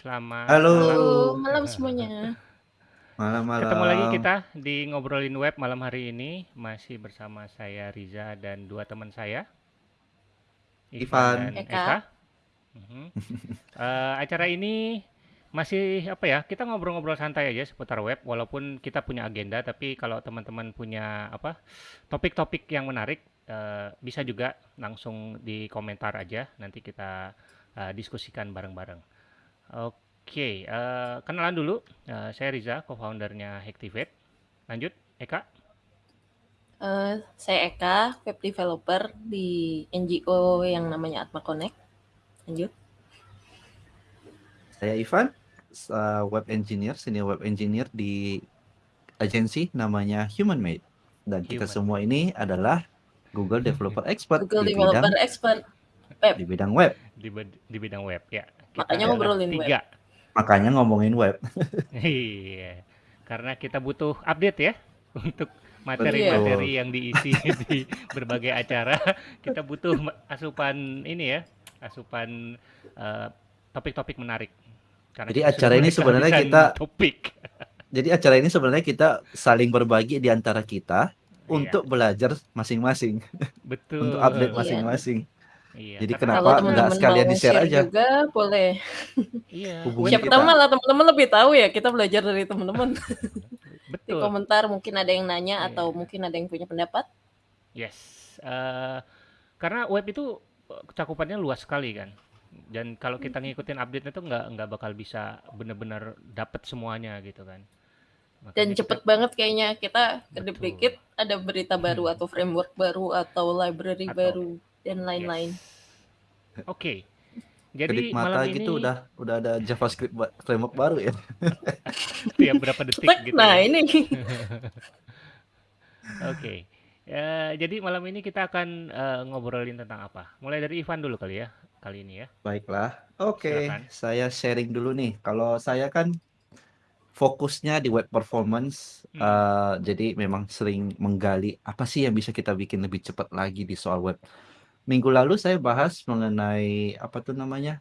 Selamat Halo. malam. Halo, malam semuanya. Ketemu lagi Malam-malam. kita di ngobrolin web malam hari ini, masih bersama saya Riza dan dua teman saya. Ivan Ivan. dan Eka. Eka. Mhm. Eh, acara ini masih apa ya? Kita ngobrol-ngobrol santai aja seputar web, walaupun kita punya agenda, tapi kalau teman-teman punya apa topik-topik yang menarik, eh, bisa juga langsung di komentar aja. Nanti kita eh, diskusikan bareng-bareng. Oke, eh, kenalan dulu. Eh, saya Riza, co-foundernya Hacktivate. Lanjut, Eka. Eh, saya Eka, web developer di NGO yang namanya Atma Connect. Lanjut. Saya Ivan, uh, web engineer, senior web engineer di agensi namanya Human Made. Dan kita Human semua ini adalah Google Developer Expert Google di Developer bidang Expert web. di bidang web. di, di bidang web ya. Makanya ngobrolin web. tiga. Makanya ngomongin web. Iya, karena kita butuh update ya untuk materi-materi yang diisi di berbagai acara. Kita butuh asupan ini ya, asupan eh, topik-topik menarik. Karena Jadi acara ini sebenarnya kita- topik. Jadi acara ini sebenarnya kita saling berbagi di antara kita Iya, untuk belajar masing-masing, betul. untuk update Iya. masing-masing. Iya, Jadi karena- Kenapa Kalau nggak teman-teman sekalian di-share share aja? juga boleh. Iya, Hubungi Siapa kita. tahu malah teman-teman lebih tahu ya kita belajar dari teman-teman. Di betul. komentar mungkin ada yang nanya Iya. atau mungkin ada yang punya pendapat. Yes, eh, karena web itu eh, cakupannya luas sekali kan. Dan kalau kita ngikutin update itu nggak nggak bakal bisa benar-benar dapet semuanya gitu kan. Makanya Dan kita- cepet banget kayaknya kita Betul. kedip-dikit ada berita baru atau framework baru atau library Atau- baru dan lain-lain. Yes. Oke. Jadi Kedip mata malam gitu ini udah udah ada JavaScript ba- framework baru ya. tiap berapa detik gitu. nah ya. ini Oke. Ya, jadi malam ini kita akan eh, ngobrolin tentang apa? Mulai dari Ivan dulu kali ya, kali ini ya. Baiklah. Oke, Silakan. saya sharing dulu nih. Kalau saya kan fokusnya di web performance, Hmm. eh, jadi memang sering menggali apa sih yang bisa kita bikin lebih cepat lagi di soal web. Minggu lalu saya bahas mengenai apa tuh namanya?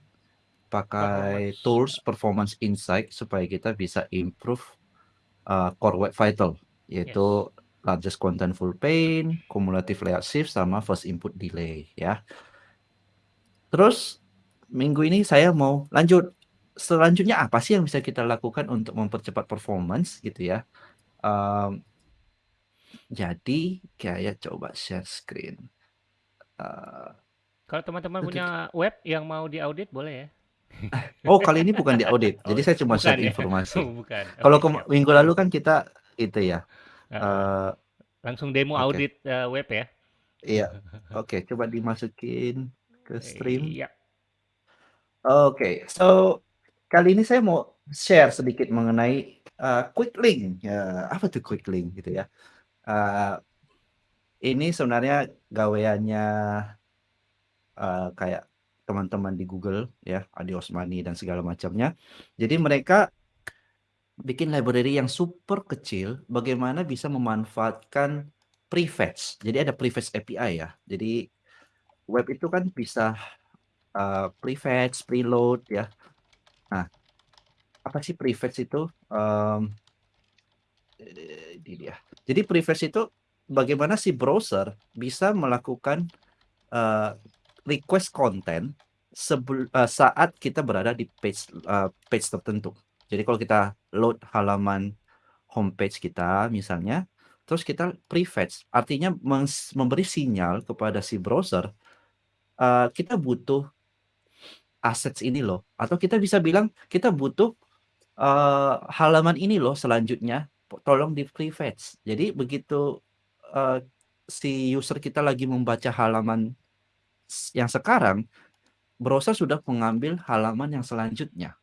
Pakai Performance. tools performance insight supaya kita bisa improve eh, core web vital, yaitu largest contentful paint, cumulative layout shift, sama first input delay ya. Terus minggu ini saya mau lanjut. Selanjutnya apa sih yang bisa kita lakukan untuk mempercepat performance gitu ya? Em, jadi kayak coba share screen. Eh, Kalau teman-teman punya web yang mau diaudit boleh ya. oh kali ini bukan di audit, jadi Oh, saya cuma bukan share ya? informasi. Oh. Kalau minggu lalu kan kita itu ya. Heeh. eh, Langsung demo audit eh, web ya. iya, oke, coba dimasukin ke stream. Iya. Oke, so kali ini saya mau share sedikit mengenai uh, quick link. Ya, apa tuh quick link gitu ya? Uh, ini sebenarnya gaweannya uh, kayak teman-teman di Google ya, Adi Osmani dan segala macamnya. Jadi mereka bikin library yang super kecil, bagaimana bisa memanfaatkan prefetch. Jadi ada prefetch API ya. Jadi web itu kan bisa uh, prefetch, preload ya. Nah, apa sih prefetch itu? Eh, ini dia. Jadi prefetch itu bagaimana si browser bisa melakukan eh, request konten sebel, eh, saat kita berada di page eh, page tertentu. Jadi kalau kita load halaman homepage kita misalnya, terus kita prefetch, artinya memberi sinyal kepada si browser eh, kita butuh assets ini loh, atau kita bisa bilang kita butuh eh, halaman ini loh selanjutnya, tolong di prefetch. Jadi begitu eh, si user kita lagi membaca halaman yang sekarang, browser sudah mengambil halaman yang selanjutnya.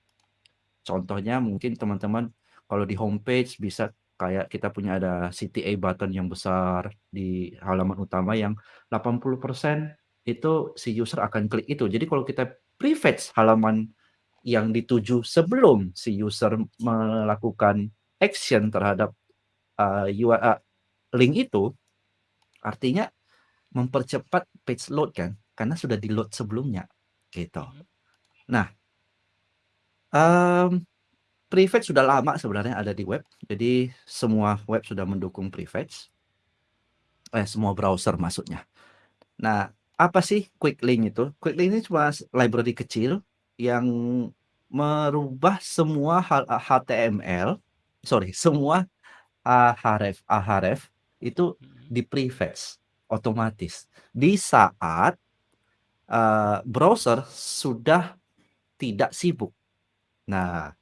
Contohnya mungkin teman-teman kalau di homepage bisa kayak kita punya ada CTA button yang besar di halaman utama yang 80% itu si user akan klik itu. Jadi kalau kita prefetch halaman yang dituju sebelum si user melakukan action terhadap uh, URL link itu, artinya mempercepat page load kan, karena sudah di load sebelumnya, gitu. Mhm. Nah, Mmm, prefetch sudah lama sebenarnya ada di web. Jadi semua web sudah mendukung prefetch. Eh, semua browser maksudnya. Nah, apa sih quick link itu? Quick link ini cuma library kecil yang merubah semua HTML sorry, semua ahref ahref itu Mhm. di-prefetch otomatis di saat, eee, browser sudah tidak sibuk. Nah,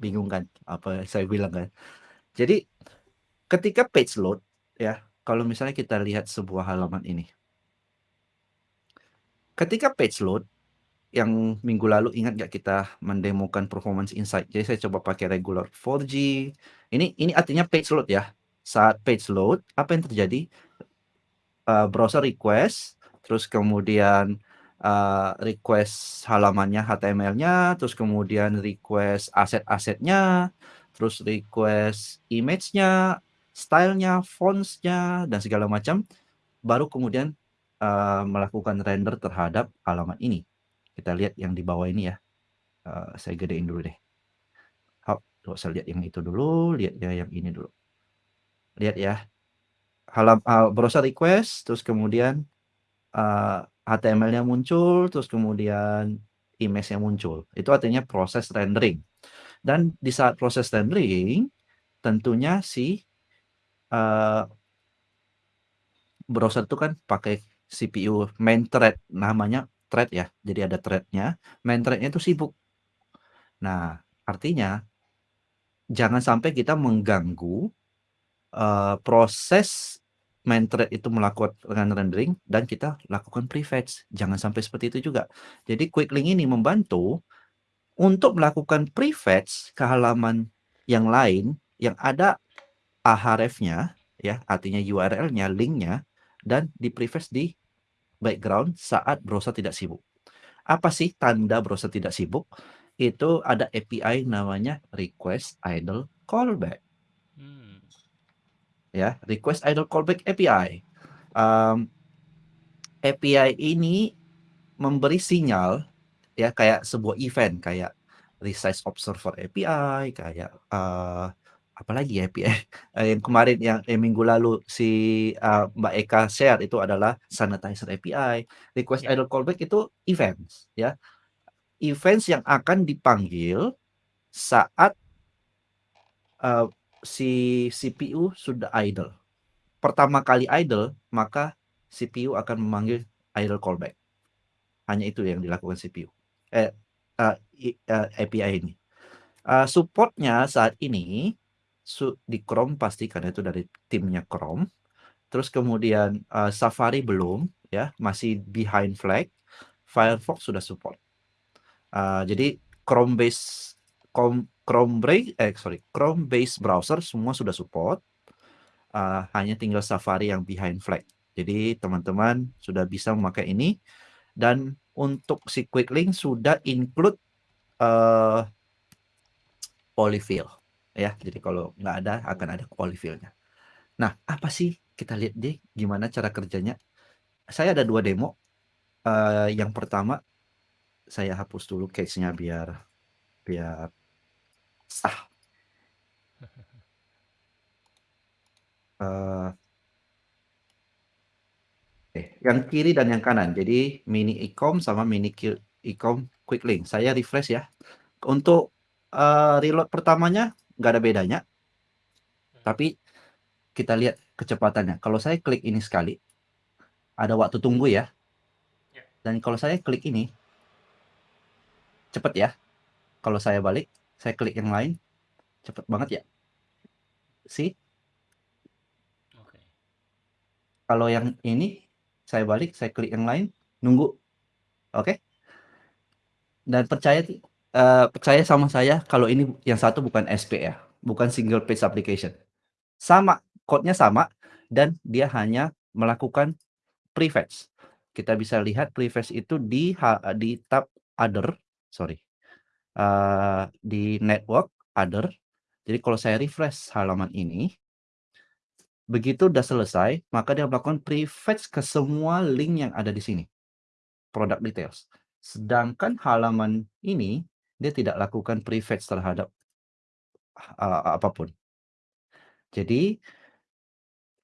bingung kan apa yang saya bilang kan? Jadi ketika page load ya, kalau misalnya kita lihat sebuah halaman ini. Ketika page load, yang minggu lalu ingat nggak kita mendemokan performance insight. Jadi saya coba pakai regular 4G. Ini ini artinya page load ya. Saat page load, apa yang terjadi? Eee, browser request, terus kemudian, eee, request halamannya, HTML-nya, terus kemudian request aset-asetnya, terus request image-nya, style-nya, fonts-nya, dan segala macam, baru kemudian, eee, melakukan render terhadap halaman ini. Kita lihat yang di bawah ini ya. Eee, saya gedein dulu deh. Nggak usah lihat yang itu dulu, lihat ya yang ini dulu. Lihat ya. Halam eee, browser request, terus kemudian, eee, HTML-nya muncul, terus kemudian image-nya muncul. Itu artinya proses rendering. Dan di saat proses rendering, tentunya si, eee browser itu kan pakai CPU main thread, namanya thread ya. Jadi ada thread-nya, main thread-nya itu sibuk. Nah, artinya jangan sampai kita mengganggu, eee, proses main thread itu melakukan rendering dan kita lakukan prefetch. Jangan sampai seperti itu juga. Jadi quick link ini membantu untuk melakukan prefetch ke halaman yang lain yang ada ahref-nya ya, artinya URL-nya, link-nya, dan di-prefetch di background saat browser tidak sibuk. Apa sih tanda browser tidak sibuk? Itu ada API namanya request idle callback. Ya, request idle callback API. Mmm, API ini memberi sinyal ya kayak sebuah event, kayak resize observer API, kayak, eee, apalagi ya API, eee, yang kemarin yang yang minggu lalu si, eee, Mbak Eka share itu adalah sanitizer API. Request Ya. idle callback itu events ya. Events yang akan dipanggil saat eee, si CPU sudah idle. Pertama kali idle, maka CPU akan memanggil idle callback. Hanya itu yang dilakukan CPU. Eh, eee, i eee, API ini. Eee, support-nya saat ini su di Chrome pasti karena itu dari timnya Chrome. Terus kemudian, eee, Safari belum ya, masih behind flag. Firefox sudah support. Eee, jadi Chrome base com Chrome bray eh sorry, Chrome base browser semua sudah support. Eee, hanya tinggal Safari yang behind flag. Jadi teman-teman sudah bisa memakai ini dan untuk si quick link sudah include, eee polyfill ya. Jadi kalau nggak ada akan ada polyfill-nya. Nah, apa sih? Kita lihat deh gimana cara kerjanya. Saya ada 2 demo. Eee, yang pertama saya hapus dulu cache-nya biar biar sah. Eee Oke, yang kiri dan yang kanan. Jadi mini ecom sama mini q ecom quick link. Saya refresh ya. Untuk, eee, reload pertamanya nggak ada bedanya. Tapi kita lihat kecepatannya. Kalau saya klik ini sekali, ada waktu tunggu ya. Ya. Dan kalau saya klik ini cepet ya. Kalau saya balik, saya klik yang lain, cepet banget ya. See? Oke. Kalau yang ini, saya balik, saya klik yang lain, nunggu. Oke? Dan percaya eee, percaya sama saya kalau ini yang satu bukan SP ya, bukan single page application. Sama, code-nya sama dan dia hanya melakukan prefetch. Kita bisa lihat prefetch itu di di tab other, sorry, eee, di network, other. Jadi kalau saya refresh halaman ini begitu udah selesai, maka dia melakukan prefetch ke semua link yang ada di sini. Product details. Sedangkan halaman ini dia tidak lakukan prefetch terhadap uh, apa pun. Jadi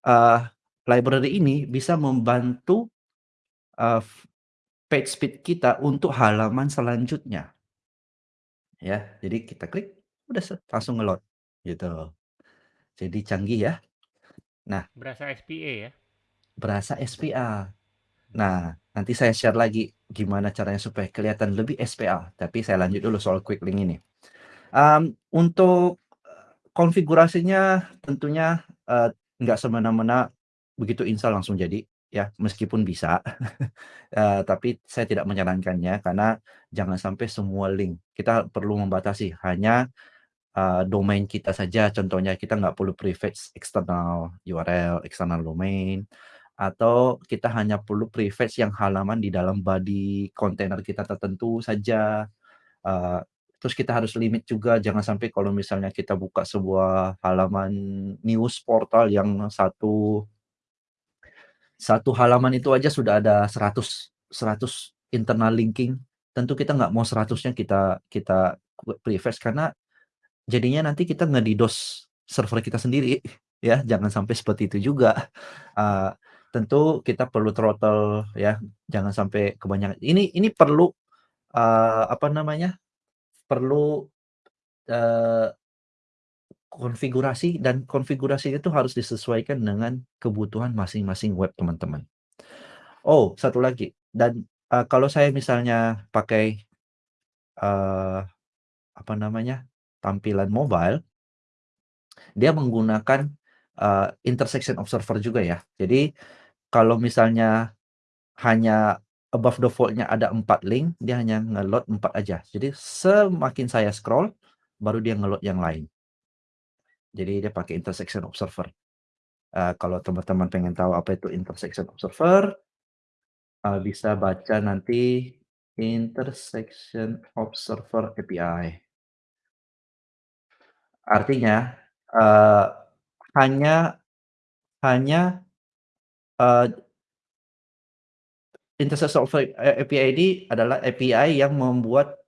uh, library ini bisa membantu uh, page speed kita untuk halaman selanjutnya. Ya, jadi kita klik, udah langsung ngeload gitu. Jadi canggih ya. Nah, berasa SPA ya. Berasa SPA. Nah, nanti saya share lagi gimana caranya supaya kelihatan lebih SPA. Tapi saya lanjut dulu soal quick link ini. Um, untuk konfigurasinya tentunya uh, nggak semena-mena begitu install langsung jadi ya meskipun bisa uh, tapi saya tidak menyarankannya karena jangan sampai semua link kita perlu membatasi hanya uh, domain kita saja contohnya kita nggak perlu prefetch eksternal URL eksternal domain atau kita hanya perlu prefetch yang halaman di dalam body kontainer kita tertentu saja. Uh, terus kita harus limit juga jangan sampai kalau misalnya kita buka sebuah halaman news portal yang satu satu halaman itu aja sudah ada 100 100 internal linking. Tentu kita nggak mau 100-nya kita kita prefetch karena jadinya nanti kita ngedidos server kita sendiri ya jangan sampai seperti itu juga uh, tentu kita perlu throttle ya, jangan sampai kebanyakan. Ini ini perlu uh, apa namanya? Perlu uh, konfigurasi dan konfigurasi itu harus disesuaikan dengan kebutuhan masing-masing web teman-teman. Oh, satu lagi dan uh, kalau saya misalnya pakai uh, apa namanya? tampilan mobile dia menggunakan uh, intersection observer juga ya. Jadi kalau misalnya hanya above default-nya ada empat link, dia hanya nge-load 4 aja. Jadi semakin saya scroll, baru dia nge-load yang lain. Jadi dia pakai intersection observer. Uh, kalau teman-teman pengen tahu apa itu intersection observer, uh, bisa baca nanti intersection observer API. Artinya, uh, hanya hanya uh, intersection API ini adalah API yang membuat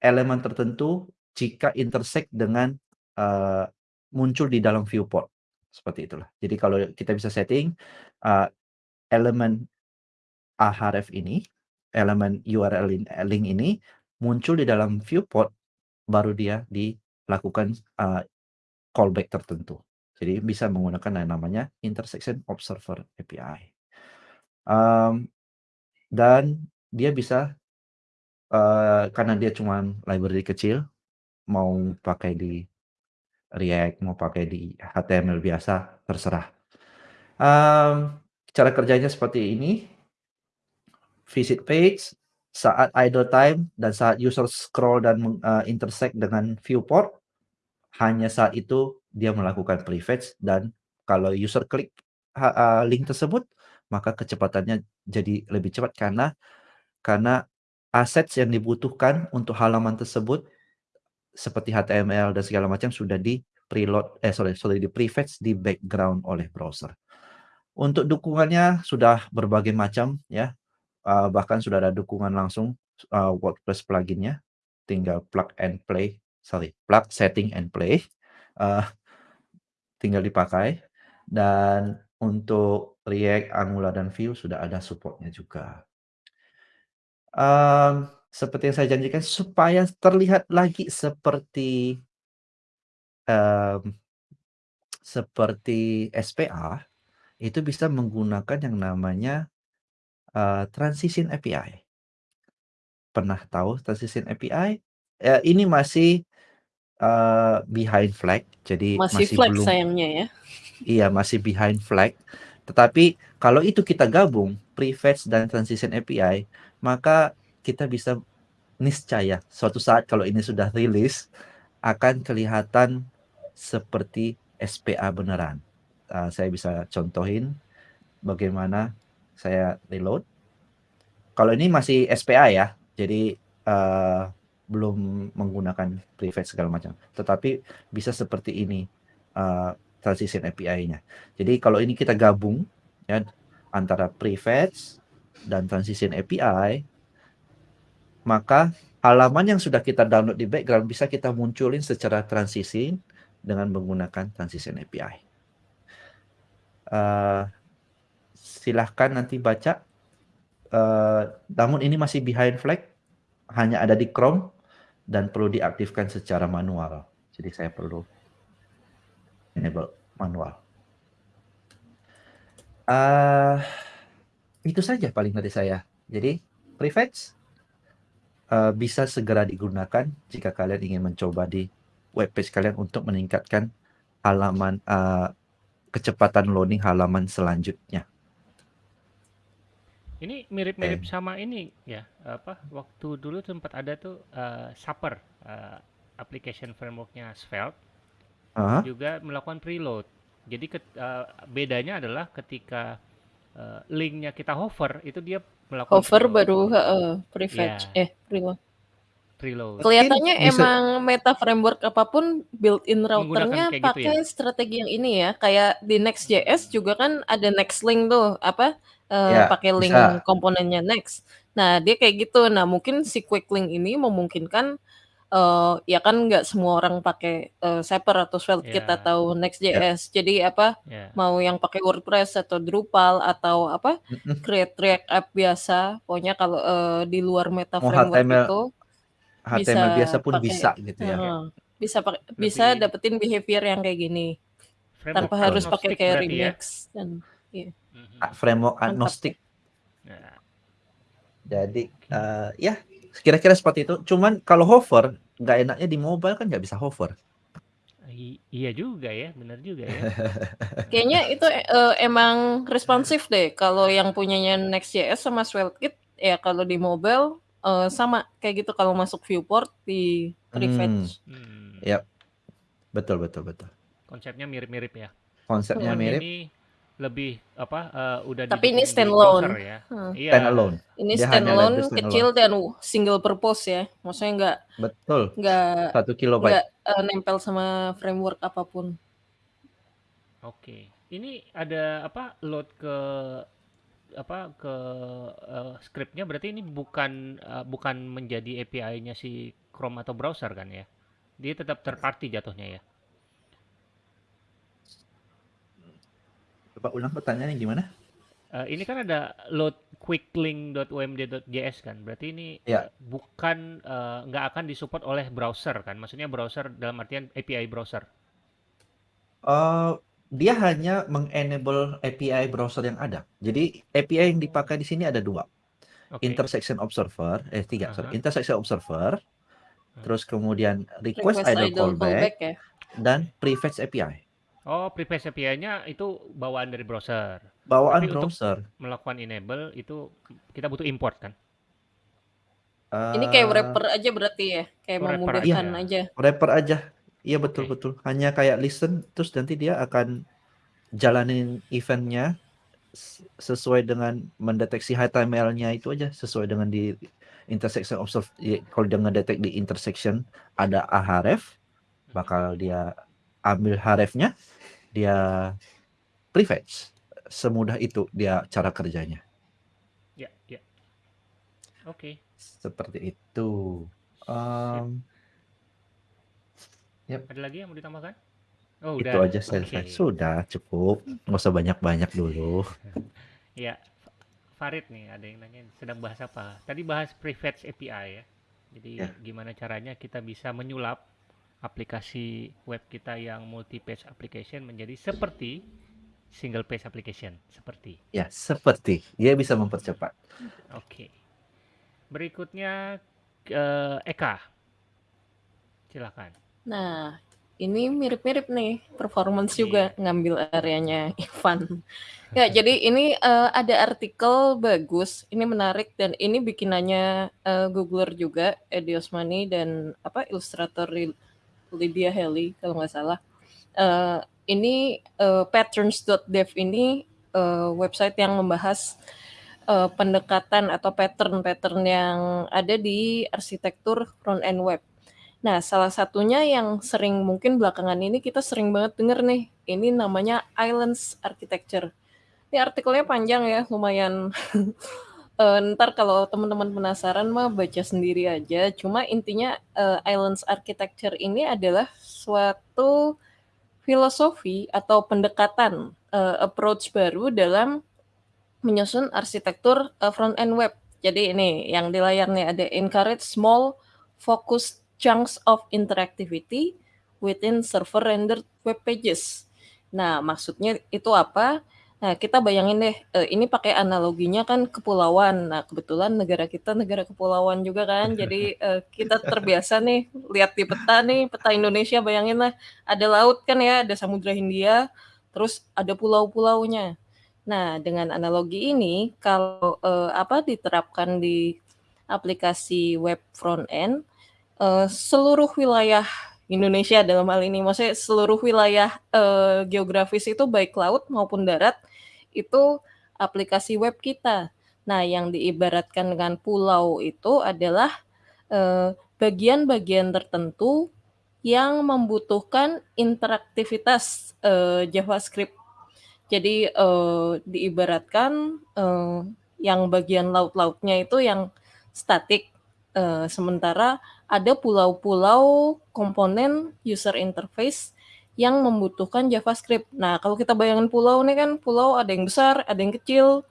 elemen tertentu jika intersect dengan uh, muncul di dalam viewport seperti itulah. Jadi kalau kita bisa setting uh, elemen ahref ini, elemen URL link ini muncul di dalam viewport, baru dia dilakukan uh, callback tertentu. Jadi bisa menggunakan yang namanya intersection observer API. Um, dan dia bisa uh, karena dia cuma library kecil, mau pakai di React, mau pakai di HTML biasa, terserah. Um, cara kerjanya seperti ini. Visit page, saat idle time dan saat user scroll dan uh, intersect dengan viewport, hanya saat itu dia melakukan prefetch dan kalau user klik uh, link tersebut maka kecepatannya jadi lebih cepat karena karena assets yang dibutuhkan untuk halaman tersebut seperti HTML dan segala macam sudah di preload eh sorry sorry di prefetch di background oleh browser. Untuk dukungannya sudah berbagai macam ya. Uh, bahkan sudah ada dukungan langsung uh, WordPress pluginnya. Tinggal plug and play, sorry, plug setting and play. Uh, tinggal dipakai dan untuk React, Angular, dan Vue sudah ada supportnya juga. Um, seperti yang saya janjikan, supaya terlihat lagi seperti um, seperti SPA, itu bisa menggunakan yang namanya uh, Transition API. Pernah tahu Transition API? Ya, ini masih uh, behind flag, jadi masih, masih flag belum. sayangnya ya. Iya, masih behind flag. Tetapi kalau itu kita gabung prefetch dan transition API, maka kita bisa niscaya suatu saat kalau ini sudah rilis akan kelihatan seperti SPA beneran. Uh, saya bisa contohin bagaimana saya reload. Kalau ini masih SPA ya, jadi uh, belum menggunakan prefetch segala macam. Tetapi bisa seperti ini. Uh, transition API-nya. Jadi kalau ini kita gabung ya antara prefetch dan transition API, maka halaman yang sudah kita download di background bisa kita munculin secara transisi dengan menggunakan transition API. Uh, silahkan nanti baca. Uh, namun ini masih behind flag, hanya ada di Chrome dan perlu diaktifkan secara manual. Jadi saya perlu enable manual. Uh, itu saja paling dari saya. Jadi prefetch uh, bisa segera digunakan jika kalian ingin mencoba di web page kalian untuk meningkatkan halaman uh, kecepatan loading halaman selanjutnya. Ini mirip-mirip sama ini ya, apa waktu dulu sempat ada tuh uh, Supper uh, application frameworknya Svelte uh-huh. juga melakukan preload. Jadi ke, uh, bedanya adalah ketika uh, linknya kita hover itu dia melakukan hover preload. baru uh, prefetch yeah. eh preload preload. Kelihatannya emang meta framework apa pun built-in routernya gitu pakai ya? strategi yang ini ya. Kayak di Next.js juga kan ada next link tuh, apa uh, ya, pakai link bisa. komponennya next. Nah, dia kayak gitu. Nah, mungkin si quick link ini memungkinkan uh, ya kan nggak semua orang pakai uh, Zapier atau Svelte yeah. atau Next.js. Yeah. Jadi apa yeah. mau yang pakai WordPress atau Drupal atau apa create React app biasa, pokoknya kalau uh, di luar meta framework HTML. itu HTML bisa biasa pun pake, bisa gitu ya. Uh, bisa pake, bisa dapetin behavior yang kayak gini. Framework tanpa harus pakai kayak ya? remix ya? dan iya. Mm-hmm. Framework agnostik. Ya. Jadi uh, ya kira-kira seperti itu. Cuman kalau hover nggak enaknya di mobile kan nggak bisa hover. I iya juga ya, benar juga ya. Kayaknya itu uh, emang responsif deh. Kalau yang punyanya Next.js sama SvelteKit ya kalau di mobile uh, sama kayak gitu kalau masuk viewport di prefetch. Hmm. hmm. Ya. Betul betul betul. Konsepnya mirip-mirip ya. Konsepnya mirip. Ini lebih apa uh, udah Tapi ini standalone. ya. Hmm. Iya. Standalone. Ini standalone kecil dan single purpose ya. Maksudnya enggak Betul. Enggak satu kilobyte. Enggak uh, nempel sama framework apa pun. Oke. Ini ada apa load ke apa ke uh, scriptnya berarti ini bukan uh, bukan menjadi API-nya si Chrome atau browser kan ya? Dia tetap third party jatuhnya ya? Coba ulang pertanyaannya gimana? Uh, ini kan ada load quicklink.omd.js kan, berarti ini ya. bukan nggak uh, akan disupport oleh browser kan? Maksudnya browser dalam artian API browser? Uh, dia hanya mengenable API browser yang ada. Jadi API yang dipakai di sini ada dua. Okay. Intersection Observer, eh tiga, uh -huh. sorry. Intersection Observer, uh-huh. terus kemudian Request, request Idle, idle Callback, callback ya? dan Prefetch API. Oh, Prefetch API-nya itu bawaan dari browser. Bawaan Tapi browser. Untuk melakukan enable itu kita butuh import kan? Uh, Ini kayak wrapper aja berarti ya, kayak memudahkan aja. aja. Wrapper aja. Iya betul okay. betul. Hanya kayak listen terus nanti dia akan jalanin eventnya sesuai dengan mendeteksi HTML-nya itu aja sesuai dengan di intersection observe kalau dia ngedetek di intersection ada a href bakal dia ambil hrefnya dia prefetch semudah itu dia cara kerjanya ya ya oke okay. seperti itu um, Yep. Ada lagi yang mau ditambahkan? Oh, Itu udah. aja saya okay. Sudah cukup. Nggak usah banyak-banyak dulu. ya, Farid nih ada yang nanya sedang bahas apa? Tadi bahas prefetch API ya. Jadi ya. gimana caranya kita bisa menyulap aplikasi web kita yang multi page application menjadi seperti single page application seperti. Ya, seperti. Dia bisa mempercepat. Oke. Okay. Berikutnya uh, Eka. Silakan. Nah, ini mirip-mirip nih, performance juga iya. ngambil areanya Ivan. Ya, jadi ini uh, ada artikel bagus, ini menarik dan ini bikinannya uh, Googler juga, Eddie Osmani dan apa ilustrator Lydia Haley kalau nggak salah. Uh, ini uh, patterns.dev ini uh, website yang membahas uh, pendekatan atau pattern-pattern yang ada di arsitektur front end web. Nah, salah satunya yang sering mungkin belakangan ini kita sering banget denger nih, ini namanya Islands Architecture. Ini artikelnya panjang ya, lumayan Eee, entar kalau teman-teman penasaran mah baca sendiri aja. Cuma intinya, eee, Islands Architecture ini adalah suatu filosofi atau pendekatan, eee, approach baru dalam menyusun arsitektur, eee, front end web. Jadi ini yang di layar nih ada encourage small focused chunks of interactivity within server rendered web pages. Nah, maksudnya itu apa? Nah, kita bayangin deh, eee, ini pakai analoginya kan kepulauan. Nah, kebetulan negara kita negara kepulauan juga kan. Jadi, eee, kita terbiasa nih lihat di peta nih, peta Indonesia bayanginlah ada laut kan ya, ada Samudra Hindia, terus ada pulau-pulaunya. Nah, dengan analogi ini kalau, eee, apa, diterapkan di aplikasi web front end, eee, seluruh wilayah Indonesia dalam hal ini, maksudnya seluruh wilayah, eee, geografis itu baik laut maupun darat, itu aplikasi web kita. Nah, yang diibaratkan dengan pulau itu adalah, eee, bagian-bagian tertentu yang membutuhkan interaktivitas, eee, JavaScript. Jadi, eee, diibaratkan, eee, yang bagian laut-lautnya itu yang statik, eee, sementara ada pulau-pulau komponen user interface yang membutuhkan JavaScript. Nah, kalau kita bayangin pulau nih kan, pulau ada yang besar, ada yang kecil,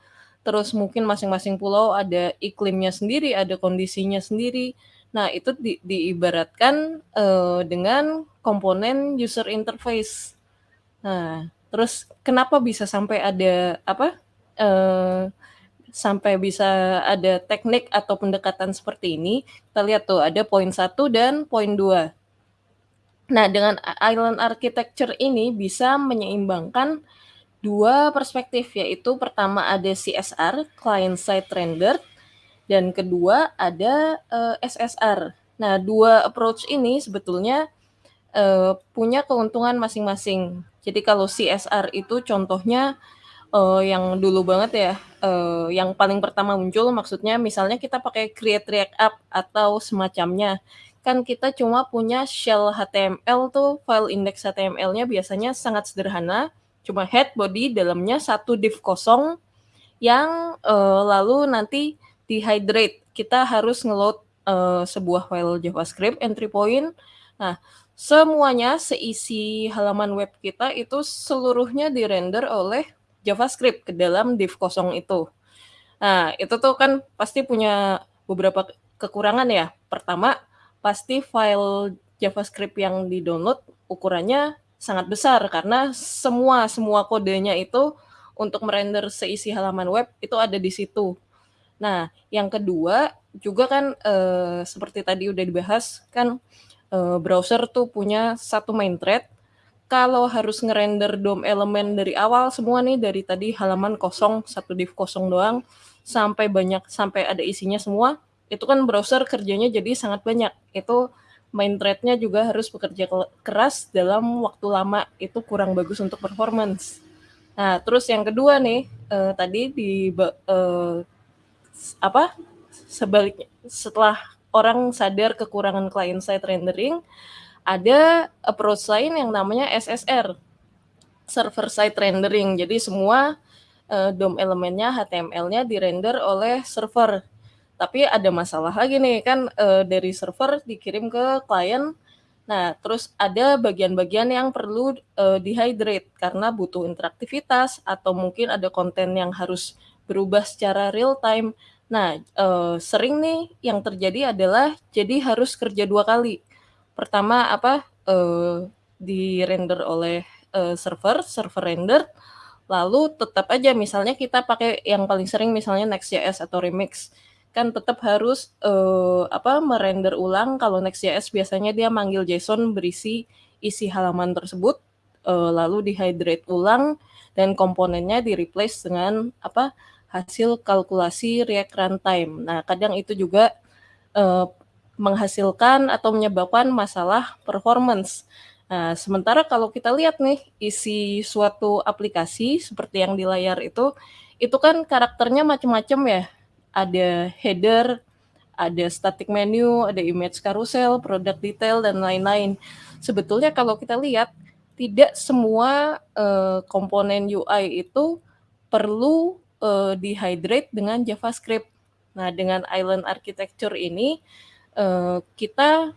terus mungkin masing-masing pulau ada iklimnya sendiri, ada kondisinya sendiri. Nah, itu di diibaratkan, eee, dengan komponen user interface. Nah, terus kenapa bisa sampai ada apa, eee sampai bisa ada teknik atau pendekatan seperti ini, kita lihat tuh ada poin 1 dan poin 2. Nah, dengan island architecture ini bisa menyeimbangkan dua perspektif, yaitu pertama ada CSR, client side rendered, dan kedua ada, eee, SSR. Nah, dua approach ini sebetulnya, eee, punya keuntungan masing-masing. Jadi kalau CSR itu contohnya eee, yang dulu banget ya, eee, yang paling pertama muncul maksudnya misalnya kita pakai create react app atau semacamnya, kan kita cuma punya shell HTML tuh, file index HTML-nya biasanya sangat sederhana, cuma head, body, dalamnya satu div kosong yang, eee, lalu nanti di-hydrate. Kita harus nge-load, eee, sebuah file JavaScript, entry point. Nah, semuanya, seisi halaman web kita itu seluruhnya di-render oleh JavaScript ke dalam div kosong itu. Nah, itu tuh kan pasti punya beberapa kekurangan ya. Pertama, pasti file JavaScript yang di-download ukurannya sangat besar karena semua semua kodenya itu untuk merender seisi halaman web itu ada di situ. Nah, yang kedua juga kan eee, seperti tadi udah dibahas kan, eee, browser tuh punya satu main thread kalau harus ngerender DOM elemen dari awal semua nih, dari tadi halaman kosong, satu div kosong doang, sampai banyak sampai ada isinya semua, itu kan browser kerjanya jadi sangat banyak. Itu main thread-nya juga harus bekerja keras dalam waktu lama, itu kurang bagus untuk performance. Nah, terus yang kedua nih, eh, tadi di eh, apa sebaliknya setelah orang sadar kekurangan client side rendering, ada approach lain yang namanya SSR, server side rendering. Jadi semua uh, DOM elemennya, HTML-nya dirender oleh server. Tapi ada masalah lagi nih kan uh, dari server dikirim ke klien. Nah, terus ada bagian-bagian yang perlu uh, dihydrate karena butuh interaktivitas atau mungkin ada konten yang harus berubah secara real time. Nah, uh, sering nih yang terjadi adalah jadi harus kerja dua kali pertama apa, uh, di-render oleh, uh, server, server render, lalu tetap aja misalnya kita pakai yang paling sering misalnya Next.js atau Remix, kan tetap harus, uh, apa, merender ulang kalau Next.js biasanya dia manggil JSON berisi isi halaman tersebut, uh, lalu di-hydrate ulang dan komponennya di-replace dengan, apa, hasil kalkulasi React Runtime. Nah, kadang itu juga, uh, menghasilkan atau menyebabkan masalah performance. Nah, sementara kalau kita lihat nih isi suatu aplikasi seperti yang di layar itu, itu kan karakternya macam-macam ya. Ada header, ada static menu, ada image carousel, product detail dan lain-lain. Sebetulnya kalau kita lihat tidak semua uh, komponen UI itu perlu uh, dihydrate dengan JavaScript Nah, dengan island architecture ini uh, kita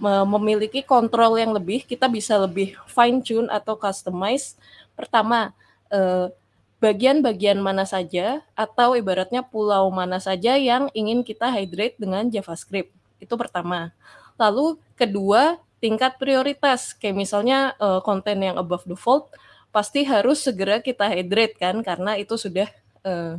memiliki kontrol yang lebih, kita bisa lebih fine tune atau customize. Pertama, uh, bagian-bagian mana saja atau ibaratnya pulau mana saja yang ingin kita hydrate dengan JavaScript. Itu pertama. Lalu kedua, tingkat prioritas. Kayak misalnya uh, konten yang above default pasti harus segera kita hydrate kan karena itu sudah uh,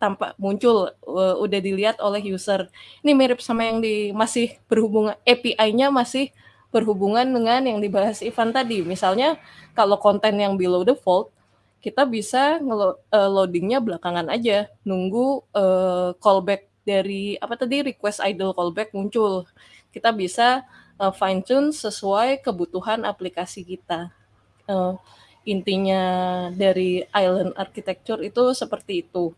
tampak muncul uh, udah dilihat oleh user. Ini mirip sama yang di masih berhubungan API-nya masih berhubungan dengan yang dibahas Ivan tadi. Misalnya kalau konten yang below default kita bisa uh, loadingnya belakangan aja, nunggu uh, callback dari apa tadi request idle callback muncul. Kita bisa uh, fine tune sesuai kebutuhan aplikasi kita. Uh, intinya dari island architecture itu seperti itu.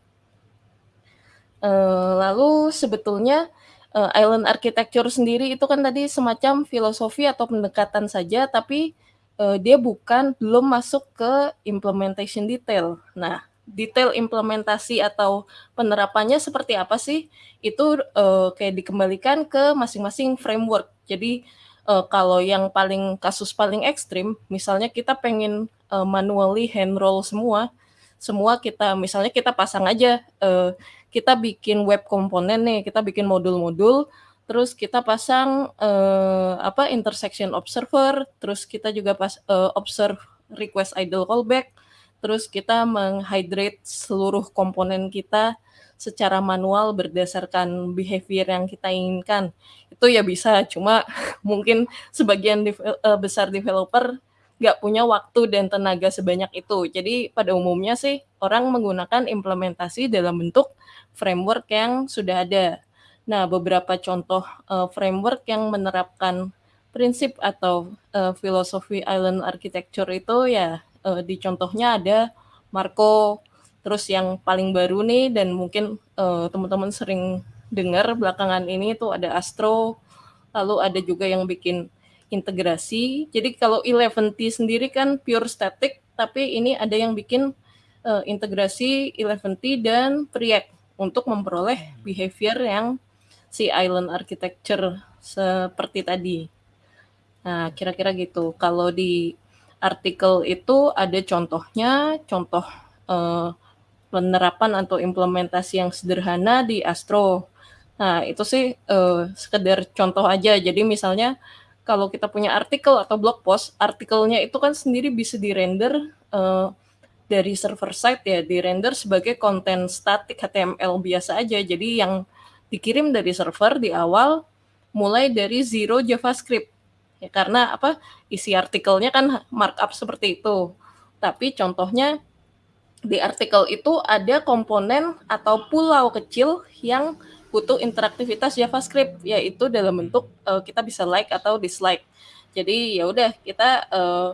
Uh, lalu sebetulnya uh, island architecture sendiri itu kan tadi semacam filosofi atau pendekatan saja, tapi uh, dia bukan belum masuk ke implementation detail. Nah, detail implementasi atau penerapannya seperti apa sih? Itu uh, kayak dikembalikan ke masing-masing framework. Jadi uh, kalau yang paling kasus paling ekstrim, misalnya kita pengen uh, manually hand roll semua, semua kita misalnya kita pasang aja, uh, kita bikin web komponen nih, kita bikin modul-modul, terus kita pasang uh, apa intersection observer, terus kita juga pas uh, observe request idle callback, terus kita menghydrate seluruh komponen kita secara manual berdasarkan behavior yang kita inginkan. Itu ya bisa, cuma mungkin sebagian uh, besar developer nggak punya waktu dan tenaga sebanyak itu. Jadi pada umumnya sih orang menggunakan implementasi dalam bentuk framework yang sudah ada. Nah, beberapa contoh uh, framework yang menerapkan prinsip atau uh, filosofi island architecture itu ya uh, di contohnya ada Marco, terus yang paling baru nih dan mungkin uh, teman-teman sering dengar belakangan ini itu ada Astro, lalu ada juga yang bikin integrasi. Jadi kalau 11T sendiri kan pure static, tapi ini ada yang bikin uh, integrasi 11T dan Preact untuk memperoleh behavior yang si island architecture seperti tadi. Nah, kira-kira gitu. Kalau di artikel itu ada contohnya, contoh eh, penerapan atau implementasi yang sederhana di Astro. Nah, itu sih eh, sekedar contoh aja. Jadi misalnya kalau kita punya artikel atau blog post, artikelnya itu kan sendiri bisa di-render eh, dari server side ya, di-render sebagai konten statik HTML biasa aja. Jadi yang dikirim dari server di awal mulai dari zero JavaScript. Ya, karena apa? Isi artikelnya kan markup seperti itu. Tapi contohnya di artikel itu ada komponen atau pulau kecil yang butuh interaktivitas JavaScript yaitu dalam bentuk uh, kita bisa like atau dislike. Jadi ya udah kita uh,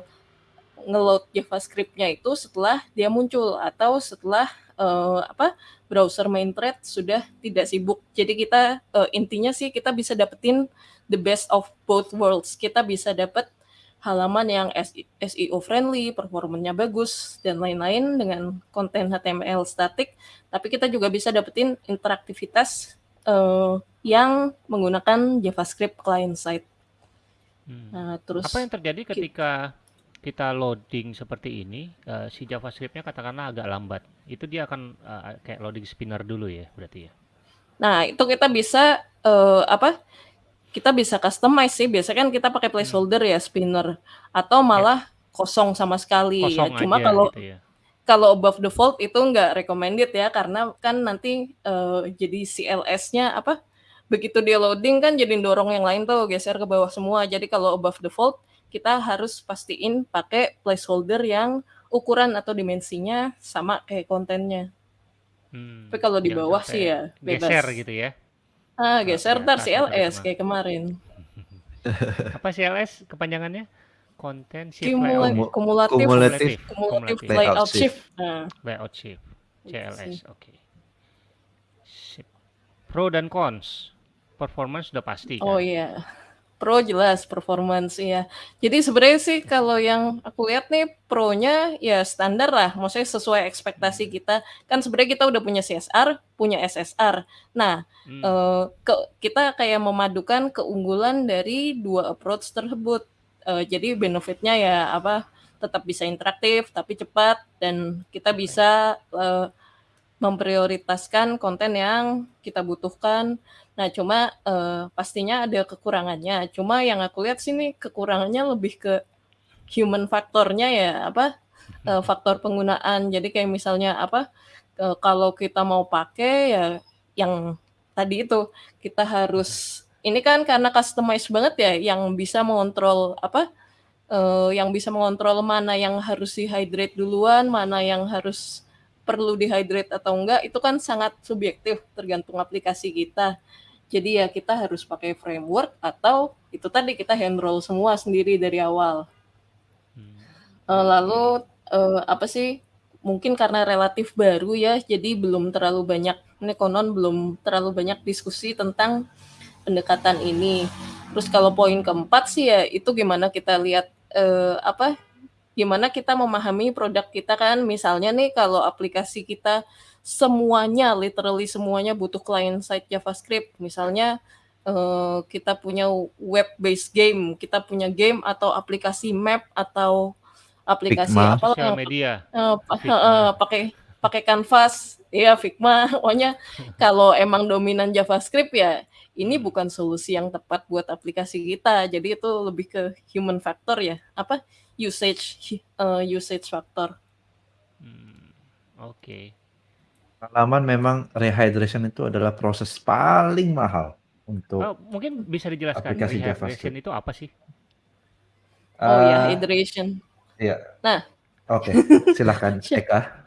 ngeload JavaScript-nya itu setelah dia muncul atau setelah uh, apa browser main thread sudah tidak sibuk. Jadi kita uh, intinya sih kita bisa dapetin the best of both worlds. Kita bisa dapat halaman yang SEO friendly, performanya bagus dan lain-lain dengan konten HTML statik, tapi kita juga bisa dapetin interaktivitas uh, yang menggunakan JavaScript client side. Hmm. Nah, terus apa yang terjadi ketika kita loading seperti ini, uh, si JavaScript-nya katakanlah agak lambat, itu dia akan uh, kayak loading spinner dulu ya, berarti ya? Nah, itu kita bisa uh, apa? Kita bisa customize sih. Biasanya kan kita pakai placeholder hmm. ya spinner atau malah ya. kosong sama sekali ya. kosong ya. Cuma kalau gitu ya. kalau above default itu nggak recommended ya karena kan nanti uh, jadi CLS-nya apa? Begitu dia loading kan jadi dorong yang lain tuh geser ke bawah semua. Jadi kalau above default kita harus pastiin pakai placeholder yang ukuran atau dimensinya sama kayak kontennya. Hmm, Tapi kalau di bawah sih ya bebas. Geser gitu ya. Ah, geser ntar CLS kayak kemarin. Apa CLS kepanjangannya? Konten shift Cumula layout. Kumulatif, kumulatif, kumulatif layout shift. Nah. Layout shift. CLS, oke. Okay. Pro dan cons. Performance sudah pasti kan? Oh iya. Pro jelas performance ya. Jadi sebenarnya sih kalau yang aku lihat nih Pro-nya ya standar lah, maksudnya sesuai ekspektasi kita. Kan sebenarnya kita udah punya CSR, punya SSR. Nah, Hmm. eh, ke, kita kayak memadukan keunggulan dari dua approach tersebut. Eh, jadi benefitnya ya apa? Tetap bisa interaktif tapi cepat dan kita bisa eh, memprioritaskan konten yang kita butuhkan. Nah, cuma uh, pastinya ada kekurangannya. Cuma yang aku lihat sini kekurangannya lebih ke human faktornya ya, apa uh, faktor penggunaan. Jadi kayak misalnya apa uh, kalau kita mau pakai ya yang tadi itu kita harus ini kan karena customize banget ya, yang bisa mengontrol apa uh, yang bisa mengontrol mana yang harus dehydrate duluan, mana yang harus perlu dehydrate atau enggak itu kan sangat subjektif tergantung aplikasi kita. Jadi ya kita harus pakai framework atau itu tadi kita hand roll semua sendiri dari awal. Uh, lalu uh, apa sih? Mungkin karena relatif baru ya, jadi belum terlalu banyak ini konon belum terlalu banyak diskusi tentang pendekatan ini. Terus kalau poin keempat sih ya itu gimana kita lihat uh, apa gimana kita memahami produk kita kan misalnya nih kalau aplikasi kita semuanya literally semuanya butuh client side JavaScript. Misalnya uh, kita punya web based game kita punya game atau aplikasi map atau aplikasi Figma. apa Sosial media. uh, uh, pakai pakai Canvas ya Figma. Pokoknya kalau emang dominan JavaScript ya ini bukan solusi yang tepat buat aplikasi kita. Jadi itu lebih ke human factor ya. Apa? Usage uh, usage factor. Hmm, Oke. Pengalaman memang rehydration itu adalah proses paling mahal untuk Oh, mungkin bisa dijelaskan Aplikasi rehydration JavaScript. itu apa sih? oh ya hydration Iya. Nah. Oke, silahkan Eka.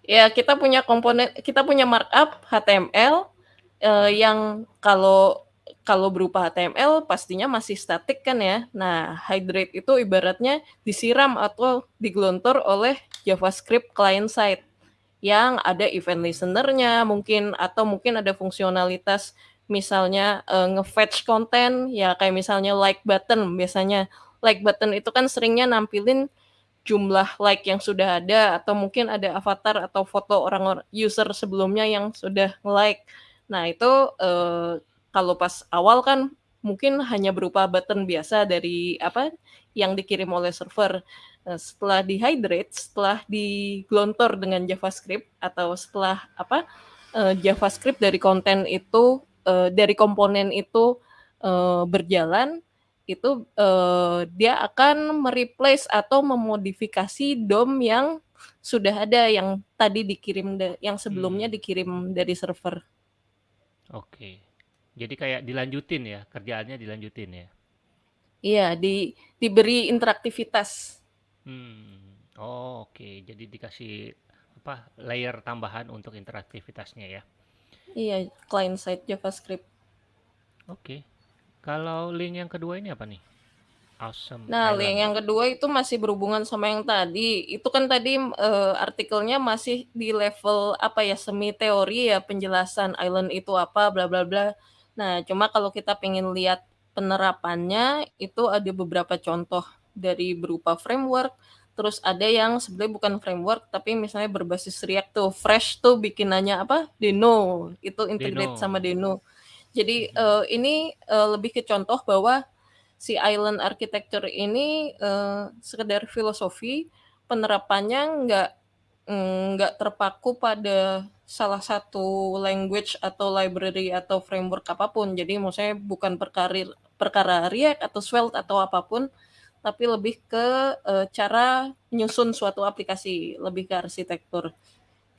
ya kita punya komponen kita punya markup HTML eh, yang kalau kalau berupa HTML pastinya masih statik kan ya. Nah, hydrate itu ibaratnya disiram atau digelontor oleh JavaScript client side yang ada event listener-nya mungkin atau mungkin ada fungsionalitas misalnya eh, nge-fetch konten ya kayak misalnya like button biasanya like button itu kan seringnya nampilin jumlah like yang sudah ada atau mungkin ada avatar atau foto orang user sebelumnya yang sudah like. Nah, itu eh, kalau pas awal kan mungkin hanya berupa button biasa dari apa yang dikirim oleh server. Nah, setelah dihydrate, setelah digelontor dengan JavaScript atau setelah apa eh, JavaScript dari konten itu eh, dari komponen itu eh, berjalan itu eh, dia akan mereplace atau memodifikasi DOM yang sudah ada yang tadi dikirim yang sebelumnya Hmm. dikirim dari server. Oke. Jadi kayak dilanjutin ya, kerjaannya dilanjutin ya. Iya, di diberi interaktivitas. Hmm. Oh, oke. Jadi dikasih apa layer tambahan untuk interaktivitasnya ya. Iya, client side JavaScript. Oke. Kalau link yang kedua ini apa nih? Awesome Nah, Island. link yang kedua itu masih berhubungan sama yang tadi. Itu kan tadi eh, artikelnya masih di level apa ya semi teori ya penjelasan island itu apa bla bla bla. Nah, cuma kalau kita pengen lihat penerapannya itu ada beberapa contoh dari berupa framework. Terus ada yang sebenarnya bukan framework tapi misalnya berbasis React tuh. Fresh tuh bikinannya apa? Deno. Itu integrate Deno. sama Deno. Jadi eh, ini eh, lebih ke contoh bahwa si island architecture ini eh, sekedar filosofi penerapannya nggak nggak terpaku pada salah satu language atau library atau framework apa pun jadi maksudnya bukan perkara perkara React atau Svelte atau apa pun tapi lebih ke eh, cara menyusun suatu aplikasi lebih ke arsitektur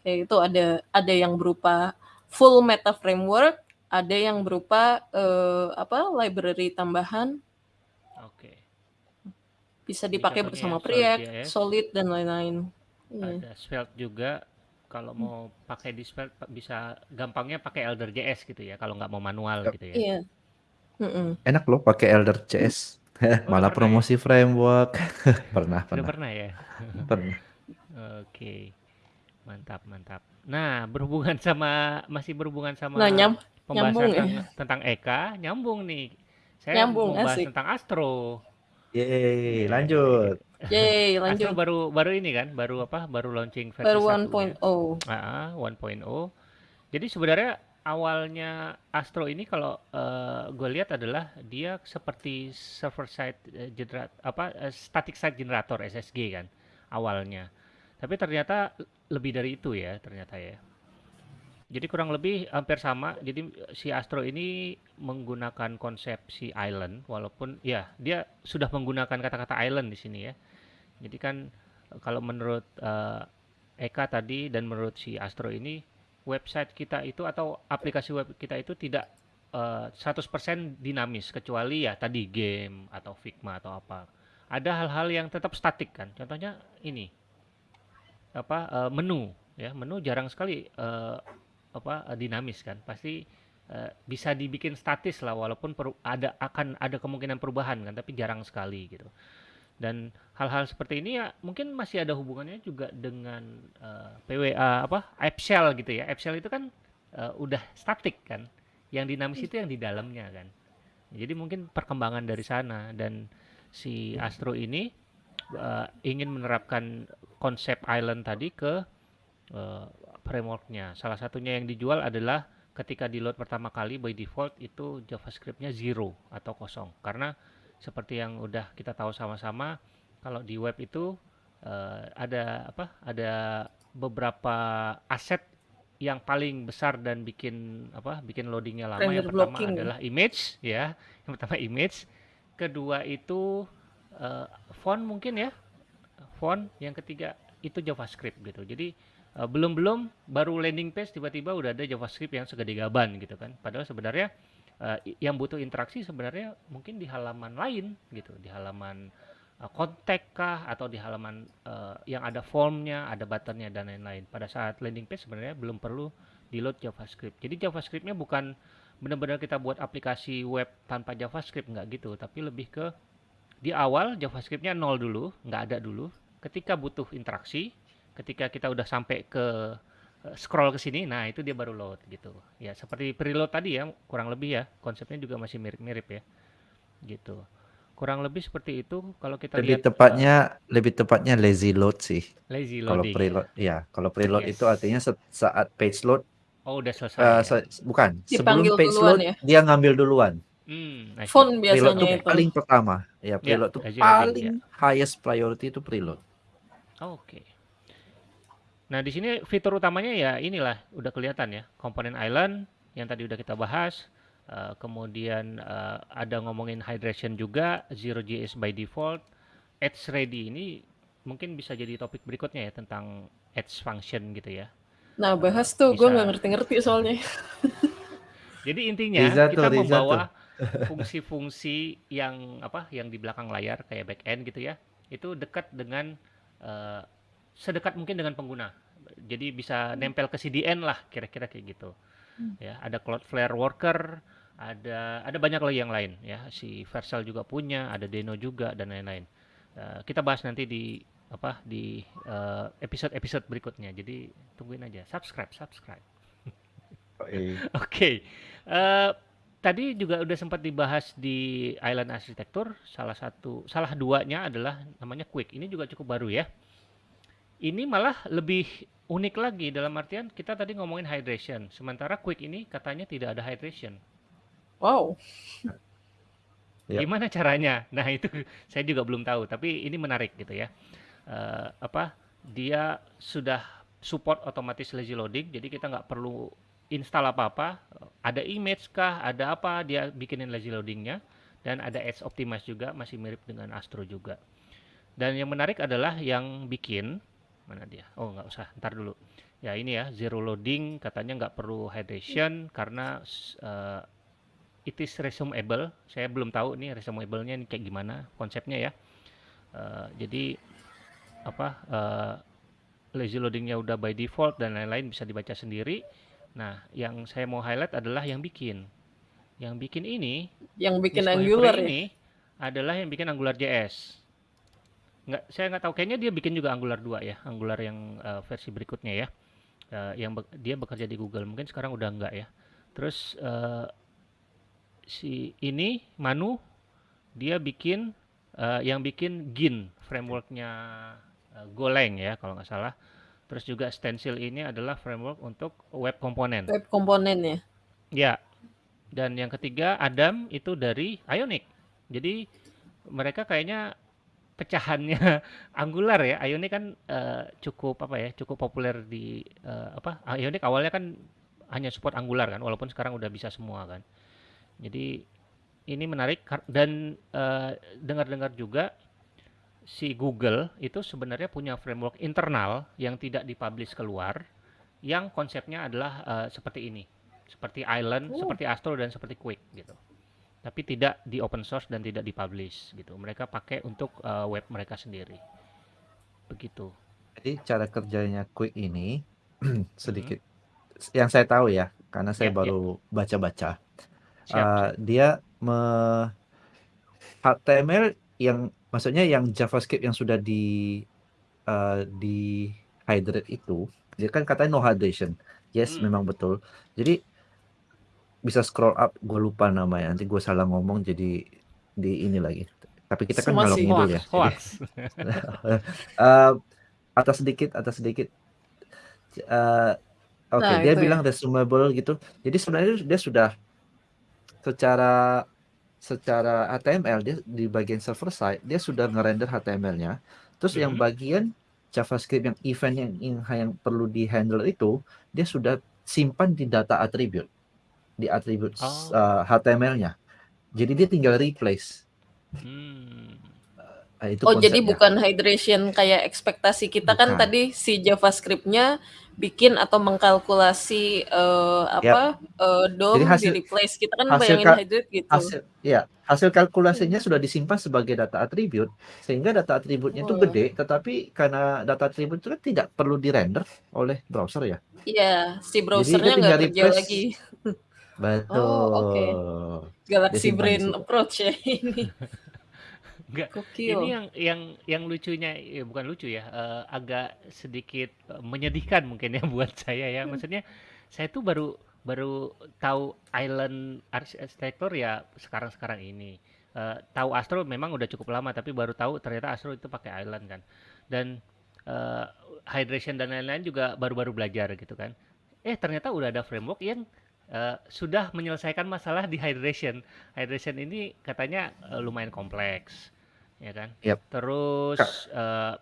kayak itu ada ada yang berupa full meta framework ada yang berupa eh, apa library tambahan Oke. bisa Ini dipakai bersama Preact, JS. Solid dan lain-lain. Iya. Ada Svelte juga. Kalau mau pakai di Svelte bisa gampangnya pakai Elder JS gitu ya. Kalau nggak mau manual Yep. gitu ya. Iya. Mm-mm. Enak loh pakai Elder CS. Oh, Malah pernah ya? promosi framework. pernah, pernah, pernah ya. pernah. Oke. Mantap, mantap. Nah, berhubungan sama masih berhubungan sama Nah, nyam, pembahasan nyambung ya. tentang, tentang Eka, nyambung nih. Saya Nyambung, mau bahas asik. tentang Astro. Yeay, lanjut. Yeay, Astro lanjut. baru baru ini kan, baru apa? Baru launching versi Baru satunya. 1.0. Ah, 1.0. Jadi sebenarnya awalnya Astro ini kalau gue lihat adalah dia seperti server side eh, genera- apa eh, static site generator SSG kan awalnya. Tapi ternyata lebih dari itu ya ternyata ya. Jadi kurang lebih hampir sama. Jadi si Astro ini menggunakan konsep si island walaupun ya dia sudah menggunakan kata-kata island di sini ya. Jadi kan kalau menurut eh, Eka tadi dan menurut si Astro ini website kita itu atau aplikasi web kita itu tidak eh, 100% dinamis kecuali ya tadi game atau Figma atau apa. Ada hal-hal yang tetap statik kan. Contohnya ini apa eh, menu ya menu jarang sekali eh, apa eh, dinamis kan pasti bisa dibikin statis lah walaupun ada akan ada kemungkinan perubahan kan tapi jarang sekali gitu dan hal-hal seperti ini ya mungkin masih ada hubungannya juga dengan eh, PWA apa app shell gitu ya. App shell itu kan eh, udah statik kan. Yang dinamis itu yang di dalamnya kan. Jadi mungkin perkembangan dari sana. Dan si Astro ini eh, ingin menerapkan konsep island tadi ke eh, frameworknya. Salah satunya yang dijual adalah ketika di load pertama kali by default itu JavaScript-nya zero atau kosong. Karena seperti yang udah kita tahu sama-sama, kalau di web itu eh, ada apa? Ada beberapa aset yang paling besar dan bikin apa? Bikin loadingnya lama. Render Yang pertama blocking adalah image, ya. Yang pertama image. Kedua itu eh, font mungkin ya font, yang ketiga itu JavaScript gitu. Jadi eh, belum-belum baru landing page tiba-tiba udah ada JavaScript yang segede gaban gitu kan. Padahal sebenarnya i- yang butuh interaksi sebenarnya mungkin di halaman lain gitu, di halaman eh, kontak kah atau di halaman eh, yang ada formnya, ada buttonnya dan lain-lain. Pada saat landing page sebenarnya belum perlu di load JavaScript. Jadi JavaScriptnya bukan benar-benar kita buat aplikasi web tanpa JavaScript nggak gitu, tapi lebih ke di awal JavaScriptnya nol dulu, nggak ada dulu. Ketika butuh interaksi, ketika kita udah sampai ke scroll ke sini, nah itu dia baru load gitu. Ya seperti preload tadi ya, kurang lebih ya, konsepnya juga masih mirip-mirip ya, gitu. Kurang lebih seperti itu kalau kita Lebih lihat eh, tepatnya lebih tepatnya lazy load sih. lazy Kalau loading. preload ya, kalau preload itu Yes. artinya se- saat page load Oh udah selesai eh, ya. se- bukan, sebelum Dipanggil page duluan load ya? dia ngambil duluan. Hmm, Preload biasanya tuh itu. paling pertama. Ya, Ya, preload lazy loading, paling highest priority itu preload. Oke. Nah, di sini fitur utamanya ya inilah udah kelihatan ya, komponen island yang tadi udah kita bahas. Eh, kemudian eh, ada ngomongin hydration juga, zero JS by default, Edge ready ini mungkin bisa jadi topik berikutnya ya tentang Edge function gitu ya. Nah, bahas tuh, gue nggak ngerti-ngerti soalnya. Jadi intinya Riza tuh, kita Riza membawa fungsi-fungsi yang apa yang di belakang layar kayak back end gitu ya, itu dekat dengan eh, sedekat mungkin dengan pengguna. Jadi bisa nempel ke CDN lah kira-kira kayak gitu. Ya, ada Cloudflare Worker, ada ada banyak lagi yang lain ya. Si Vercel juga punya, ada Deno juga dan lain-lain. Eh, kita bahas nanti di apa di eh, episode-episode berikutnya. Jadi tungguin aja. Subscribe, subscribe. Oke, Eh, tadi juga udah sempat dibahas di Island Architecture. Salah satu, salah duanya adalah namanya Quick. Ini juga cukup baru ya. Ini malah lebih unik lagi dalam artian kita tadi ngomongin hydration, sementara Quick ini katanya tidak ada hydration. Wow. Ya. Gimana caranya? Nah itu saya juga belum tahu, tapi ini menarik gitu ya. Eh, apa? Dia sudah support otomatis lazy loading, jadi kita nggak perlu install apa-apa. Ada image kah? Ada apa? Dia bikinin lazy loadingnya. Dan ada Edge Optimize juga, masih mirip dengan Astro juga. Dan yang menarik adalah yang bikin mana dia? Oh nggak usah, ntar dulu. Ya ini ya zero loading katanya nggak perlu hydration karena eh, it is resumable. Saya belum tahu nih resumable-nya ini kayak gimana konsepnya ya. Eh, jadi apa eh, lazy loadingnya udah by default dan lain-lain bisa dibaca sendiri. Nah, yang saya mau highlight adalah yang bikin. Yang bikin ini Yang bikin Angular ya. ini adalah yang bikin Angular JS. Nggak, saya nggak tahu kayaknya dia bikin juga Angular 2 ya, Angular yang eh, versi berikutnya ya. Eh, yang be- dia bekerja di Google, mungkin sekarang udah enggak ya. Terus eh, si ini Manu dia bikin uh, yang bikin Gin frameworknya uh, Golang ya kalau nggak salah. Terus juga Stencil ini adalah framework untuk web komponen. Web komponen ya. Ya. Dan yang ketiga Adam itu dari Ionic. Jadi mereka kayaknya pecahannya Angular ya. Ionic kan uh, cukup apa ya, cukup populer di uh, apa? Ionic awalnya kan hanya support Angular kan, walaupun sekarang udah bisa semua kan. Jadi ini menarik dan uh, dengar-dengar juga si Google itu sebenarnya punya framework internal yang tidak dipublish keluar, yang konsepnya adalah uh, seperti ini, seperti Island, uh. seperti Astro dan seperti Quick gitu tapi tidak di open source dan tidak dipublish gitu. Mereka pakai untuk uh, web mereka sendiri. Begitu. Jadi cara kerjanya Quick ini sedikit hmm. yang saya tahu ya, karena saya yeah, baru baca-baca. Yeah. Uh, dia me HTML yang maksudnya yang JavaScript yang sudah di uh, di hydrate itu, dia kan katanya no hydration. Yes, hmm. memang betul. Jadi bisa scroll up gue lupa namanya. Nanti gue salah ngomong jadi di ini lagi. Tapi kita kan ngalor ngidul ya uh, atas sedikit atas sedikit. Uh, oke okay, nah, dia bilang ya. resumable gitu. Jadi sebenarnya dia sudah secara secara HTML dia di bagian server side dia sudah ngerender HTML-nya terus mm -hmm. yang bagian JavaScript yang event yang, yang yang perlu di handle itu dia sudah simpan di data attribute di atribut oh. uh, HTML-nya. Jadi dia tinggal replace. Hmm. Uh, itu oh, konsepnya. jadi bukan hydration kayak ekspektasi kita kan bukan. kan tadi si JavaScript-nya bikin atau mengkalkulasi uh, apa yep. uh, DOM jadi hasil, di replace kita kan hasil bayangin hydrate gitu. Hasil, ya, hasil kalkulasinya hmm. sudah disimpan sebagai data atribut sehingga data atributnya itu oh. gede tetapi karena data atribut itu kan tidak perlu dirender oleh browser ya. Iya, si browsernya nggak kerja lagi. Betul. Oh, oke. Galaxy Brain approach ya ini. Enggak. Ini yang yang yang lucunya ya bukan lucu ya, uh, agak sedikit uh, menyedihkan mungkin ya buat saya ya. Maksudnya saya tuh baru baru tahu island arsitektur ya sekarang-sekarang ini. Uh, tahu Astro memang udah cukup lama tapi baru tahu ternyata Astro itu pakai island kan. Dan uh, hydration dan lain-lain juga baru-baru belajar gitu kan. Eh ternyata udah ada framework yang uh, sudah menyelesaikan masalah di hydration. Hydration ini katanya uh, lumayan kompleks, ya kan? Yep. Terus uh,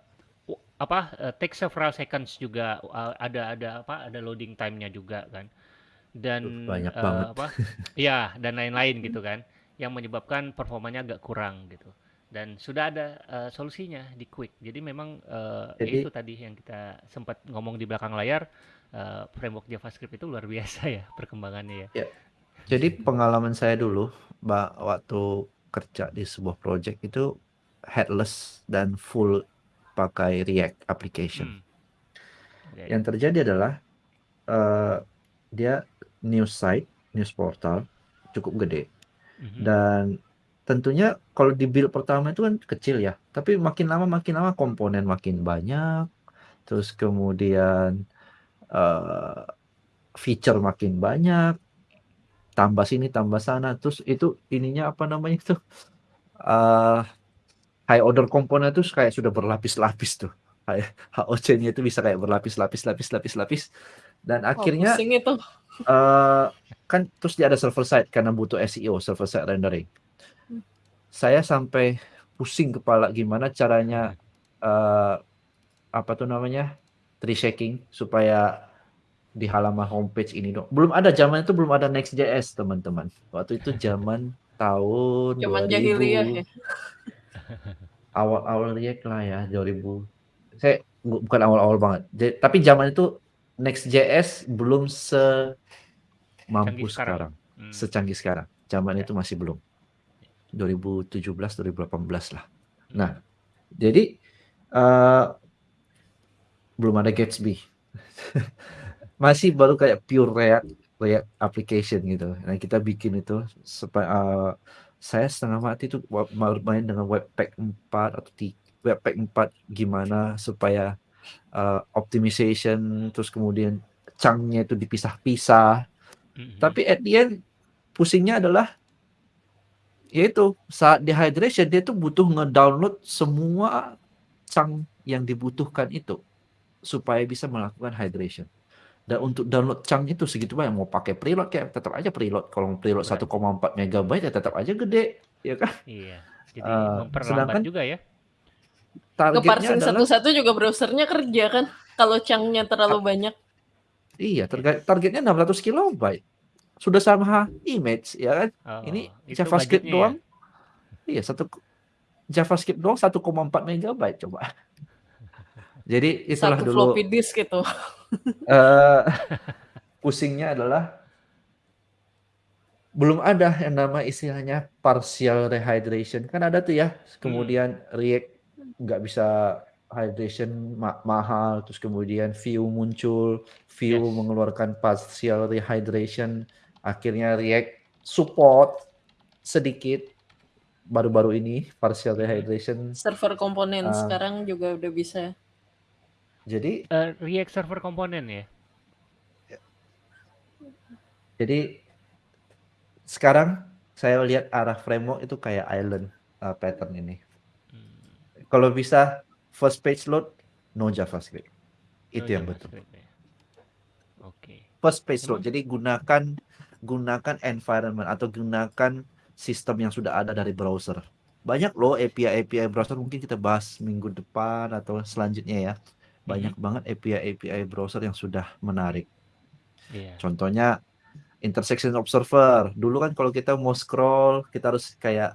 apa uh, take several seconds juga uh, ada ada apa ada loading time-nya juga kan. Dan banyak uh, banget. apa? ya, dan lain-lain gitu kan yang menyebabkan performanya agak kurang gitu. Dan sudah ada uh, solusinya di Quick. Jadi memang uh, Jadi, itu tadi yang kita sempat ngomong di belakang layar uh, framework JavaScript itu luar biasa ya perkembangannya ya. ya. Jadi pengalaman saya dulu, Mbak, waktu kerja di sebuah project itu headless dan full pakai React application. Hmm. Okay. Yang terjadi adalah uh, dia news site, news portal cukup gede. Mm-hmm. Dan tentunya kalau di build pertama itu kan kecil ya, tapi makin lama makin lama komponen makin banyak, terus kemudian uh, feature makin banyak, tambah sini tambah sana, terus itu ininya apa namanya itu uh, high order komponen itu kayak sudah berlapis-lapis tuh. HOC-nya itu bisa kayak berlapis-lapis lapis-lapis lapis dan oh, akhirnya itu. Uh, kan terus dia ada server side karena butuh SEO server side rendering. Hmm. Saya sampai pusing kepala gimana caranya uh, apa tuh namanya tree shaking supaya di halaman homepage ini dong. Belum ada zaman itu belum ada Next.js teman-teman. Waktu itu zaman tahun zaman 2000. jahiliyah ya. Awal-awal React lah ya 2000. Saya bukan awal-awal banget. tapi zaman itu Next.js belum se mampu sekarang, sekarang. Hmm. secanggih sekarang. Zaman ya. itu masih belum. 2017 2018 lah. Nah, jadi uh, belum ada Gatsby. Masih baru kayak pure React React application gitu. Nah, kita bikin itu supaya uh, saya setengah mati itu main dengan Webpack 4 atau Webpack 4 gimana supaya uh, optimization terus kemudian chunk-nya itu dipisah-pisah. Mm -hmm. Tapi at the end pusingnya adalah Ya itu, saat dehydration dia tuh butuh ngedownload semua chunk yang dibutuhkan itu, supaya bisa melakukan hydration. Dan untuk download chunk itu segitu banyak, mau pakai preload kayak tetap aja preload. Kalau preload Berat. 1,4 megabyte ya tetap aja gede, ya kan? Iya. Jadi Eee, memperlambat sedangkan juga ya. targetnya adalah satu-satu juga browsernya kerja kan, kalau chunk-nya terlalu banyak. Iya, target targetnya 600 kilobyte. Sudah sama image, ya kan? Oh, Ini JavaScript ya? doang. Iya, satu JavaScript doang 1,4 megabyte coba. Jadi itulah Satu dulu floppy disk gitu. eee, pusingnya adalah belum ada yang nama istilahnya partial rehydration. Kan ada tuh ya, Hmm. kemudian React nggak bisa hydration ma mahal, terus kemudian Vue muncul, Vue Yes. mengeluarkan partial rehydration, akhirnya React support sedikit baru-baru ini partial Mhm. rehydration. Server komponen Ah. sekarang juga udah bisa. Jadi Eh, React Server Component ya? jadi sekarang saya lihat arah framework itu kayak island, eee, pattern ini. Hmm. Kalau bisa first page load, no JavaScript. No Itu yang betul. JavaScript ya. Oke. First page load. Jadi gunakan gunakan environment atau gunakan sistem yang sudah ada dari browser. Banyak loh API-API browser mungkin kita bahas minggu depan atau selanjutnya ya. Banyak Mhm. banget API-API browser yang sudah menarik. Iya. Contohnya intersection observer. Dulu kan kalau kita mau scroll, kita harus kayak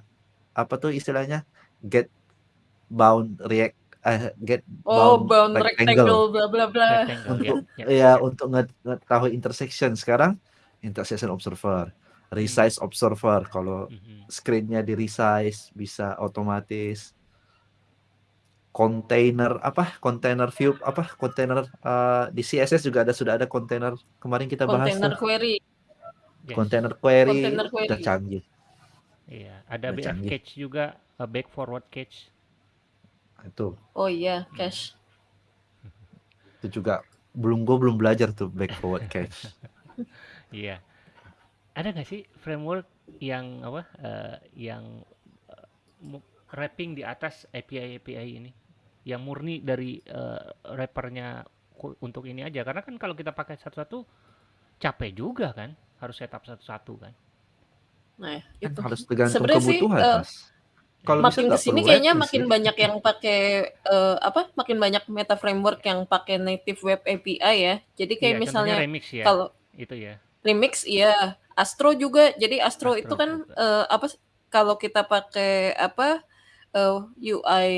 apa tuh istilahnya? Get bound react eh, get Oh, bound bound rectangle. rectangle bla bla bla. Rectangle ya. Untuk Ya. ya untuk nge ngetahui intersection. Sekarang intersection observer, Hmm. resize observer. Kalau Mhm. screen-nya di-resize bisa otomatis. Container apa? Container view apa? Container eee, di CSS juga ada sudah ada container kemarin kita bahas Container query. Yes. Container query Container udah query. canggih. Iya, ada Udah BF canggih. cache juga, eh, back forward cache. Itu. Oh iya, cache. Itu juga belum gue belum belajar tuh back forward cache. Iya. Ada nggak sih framework yang apa? eh, yang mu- wrapping di atas API-API ini, yang murni dari wrappernya ku- untuk ini aja. Karena kan kalau kita pakai satu-satu capek juga kan, harus setup satu-satu kan. Nah, Kan itu. harus tergantung Sebenarnya sih kebutuhan, eh, Mas. Kalau makin ke sini kayaknya makin sih. banyak yang pakai eh, apa? Makin banyak meta framework yang pakai native web API ya. Jadi kayak contohnya misalnya Remix ya, kalau itu ya. Remix iya, Astro juga. Jadi Astro itu Astro kan juga. eh, apa kalau kita pakai apa eh, UI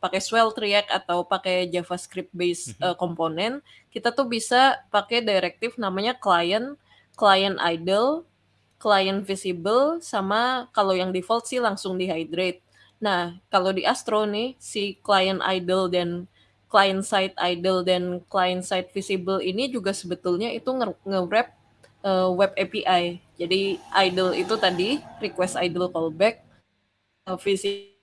pakai Svelte React atau pakai JavaScript based eh, komponen, kita tuh bisa pakai directive namanya client, client idle, client visible sama kalau yang default sih langsung dehydrate. Nah, kalau di Astro nih si client idle dan client side idle dan client side visible ini juga sebetulnya itu nge- nge-wrap eh, web API. Jadi idle itu tadi request idle callback eh, visi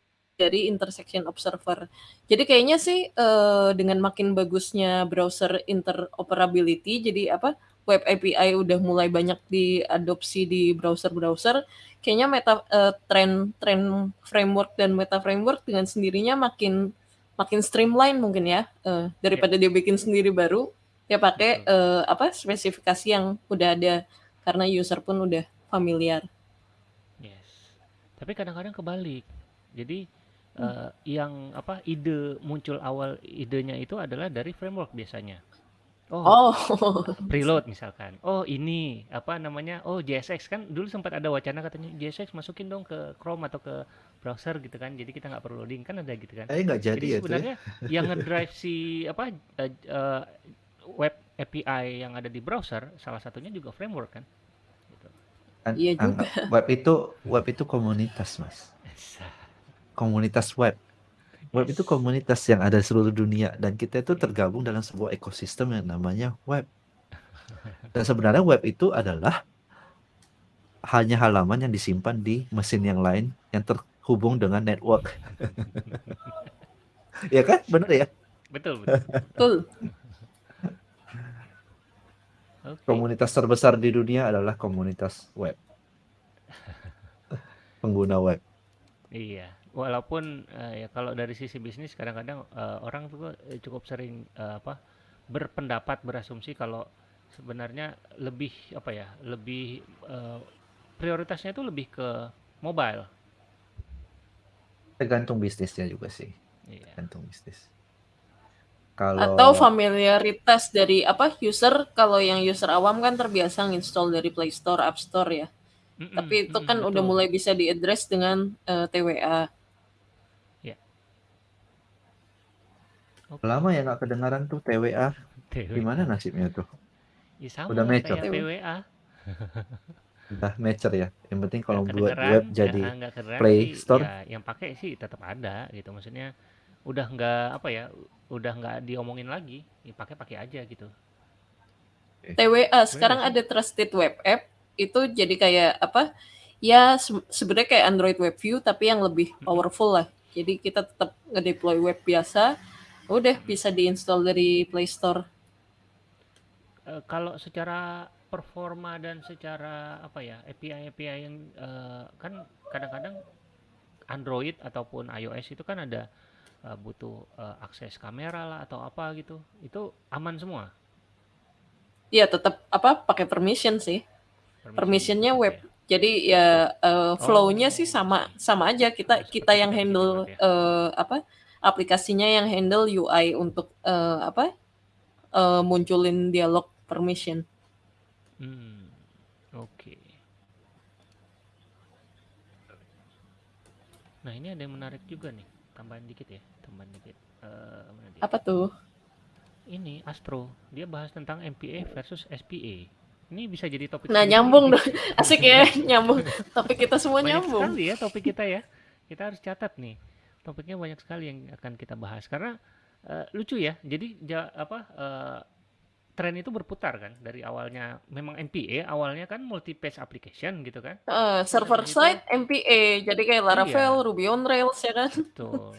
dari intersection observer. Jadi kayaknya sih eh, dengan makin bagusnya browser interoperability, jadi apa web API udah mulai banyak diadopsi di browser-browser, kayaknya meta eh, tren tren framework dan meta framework dengan sendirinya makin makin streamline mungkin ya eh, daripada dia bikin sendiri baru dia pakai eh, apa spesifikasi yang udah ada karena user pun udah familiar. Yes. Tapi kadang-kadang kebalik. Jadi Hmm. eh, yang apa ide muncul awal idenya itu adalah dari framework biasanya. Oh, Oh, preload misalkan. Oh, ini apa namanya? Oh, JSX kan dulu sempat ada wacana katanya JSX masukin dong ke Chrome atau ke browser gitu kan. Jadi kita nggak perlu loading kan ada gitu kan. Eh nggak jadi Jadi ya itu ya. sebenarnya yang ngedrive si apa eh, eh, web API yang ada di browser salah satunya juga framework kan. Gitu. Kan, iya juga. anggap web itu web itu komunitas, Mas. Komunitas web. Web itu komunitas yang ada di seluruh dunia dan kita itu tergabung dalam sebuah ekosistem yang namanya web. Dan sebenarnya web itu adalah hanya halaman yang disimpan di mesin yang lain yang terhubung dengan network. ya kan? Benar ya? Betul, betul. Betul. Oke. Komunitas terbesar di dunia adalah komunitas web. pengguna web. Iya, walaupun eh, ya kalau dari sisi bisnis kadang-kadang eh, orang tuh eh, cukup sering eh, apa berpendapat berasumsi kalau sebenarnya lebih apa ya lebih eh, prioritasnya itu lebih ke mobile. Tergantung bisnisnya juga sih, Iya. tergantung bisnis. Atau Kalau familiaritas dari apa user kalau yang user awam kan terbiasa nginstall dari Play Store, App Store ya. Mm-mm, Tapi itu kan udah betul. mulai bisa diaddress dengan eh, TWA. Oke. lama ya nggak kedengaran tuh TWA, TWA. gimana nasibnya tuh? Ya sama Udah mature? kayak PWA. Udah mature ya. Yang penting kalau buat web ya, jadi kedengeran Play Store. ya yang pakai sih tetap ada gitu. Maksudnya udah nggak apa ya, udah nggak diomongin lagi. Ya, pakai pakai aja gitu. TWA sekarang ada trusted web app itu jadi kayak apa? Ya se- sebenarnya kayak Android Web View tapi yang lebih powerful lah. Jadi kita tetap ngedeploy web biasa, udah bisa diinstal dari Play Store. Eh, kalau secara performa dan secara apa ya API API yang eh, kan kadang-kadang Android ataupun iOS itu kan ada eh, butuh eh, akses kamera lah atau apa gitu. Itu aman semua. Iya tetap apa pakai permission sih. permission Permissionnya web. ya. Jadi ya eh, flow-nya sih Oh. sama sama aja kita kita yang handle ya. eh, apa aplikasinya yang handle UI untuk eh, apa eh, munculin dialog permission. Hmm, oke. Nah, ini ada yang menarik juga nih. Tambahan dikit ya, tambahan dikit. Dia? Apa tuh? Ini Astro, dia bahas tentang MPA versus SPA. Ini bisa jadi topik Nah nyambung dong, asik ya nyambung. Topik kita semua Banyak nyambung. sekali ya topik kita ya. Kita harus catat nih. Topiknya banyak sekali yang akan kita bahas karena eh, lucu ya. Jadi ja- apa eh, tren itu berputar kan dari awalnya memang MPA awalnya kan multi page application gitu kan. Eh, Terus server habis itu side MPA, jadi kayak Laravel, iya, Ruby on Rails ya kan? betul.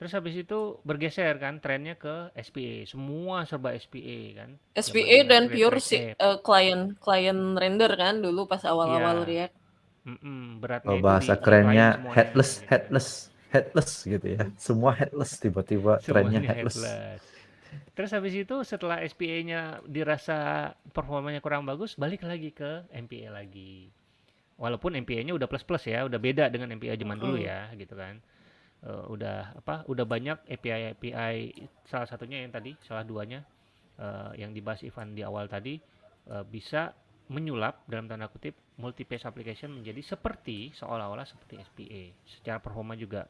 Terus habis itu bergeser kan trennya ke SPA. Semua serba SPA kan. SPA dan pure si eh, client client render kan dulu pas awal-awal Iya. React. Mm-mm, beratnya kalau itu di bahasa kerennya headless, headless, headless gitu ya. Semua headless tiba-tiba trennya headless. headless. Terus habis itu setelah SPA-nya dirasa performanya kurang bagus, balik lagi ke MPA lagi. Walaupun MPA-nya udah plus-plus ya, udah beda dengan MPA zaman dulu ya, gitu kan. Eh, udah apa? Udah banyak API API salah satunya yang tadi, salah duanya eh, yang dibahas Ivan di awal tadi eh, bisa menyulap dalam tanda kutip multi page application menjadi seperti seolah-olah seperti SPA. Secara performa juga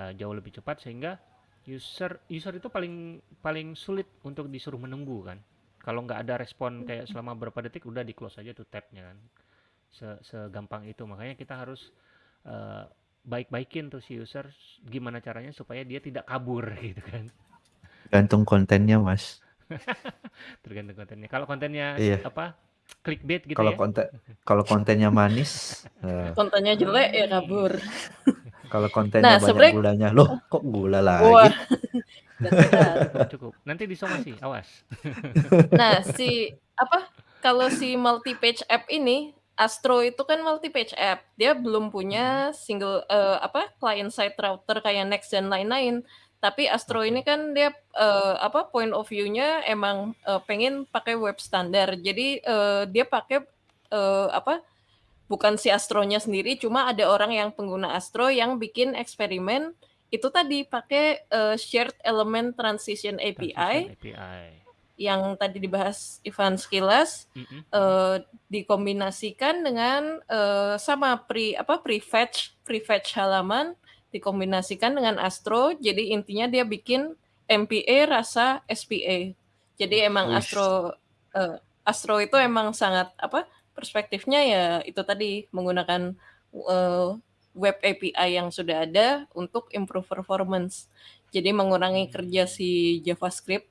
eh, jauh lebih cepat sehingga user user itu paling paling sulit untuk disuruh menunggu kan. Kalau nggak ada respon kayak selama berapa detik udah di close aja tuh tabnya kan. Se- Segampang itu makanya kita harus eh, baik-baikin tuh si user gimana caranya supaya dia tidak kabur gitu kan. Gantung kontennya mas. Tergantung kontennya. Kalau kontennya Iya. apa clickbait gitu Kalau ya. konten kalau kontennya manis, eh, Kontennya jelek ya kabur. Kalau kontennya Nah banyak sebenarnya gulanya, loh kok gula wah lagi? datar. Cukup, cukup. Nanti disomasi, awas. Nah si apa kalau si multi page app ini Astro itu kan multi page app. Dia belum punya single eh, apa client side router kayak Next dan lain-lain. Tapi Astro ini kan dia eh, apa point of view-nya emang eh, pengen pakai web standar. Jadi eh, dia pakai eh, apa bukan si Astronya sendiri, cuma ada orang yang pengguna Astro yang bikin eksperimen itu tadi pakai eh, shared element transition API Transition API. yang tadi dibahas Ivan sekilas Mm-mm, mm-mm. eh, dikombinasikan dengan eh, sama pre apa prefetch prefetch halaman dikombinasikan dengan Astro jadi intinya dia bikin MPA rasa SPA jadi emang Wish. Astro eh, Astro itu emang sangat apa perspektifnya ya itu tadi menggunakan eh, web API yang sudah ada untuk improve performance. Jadi mengurangi kerja si JavaScript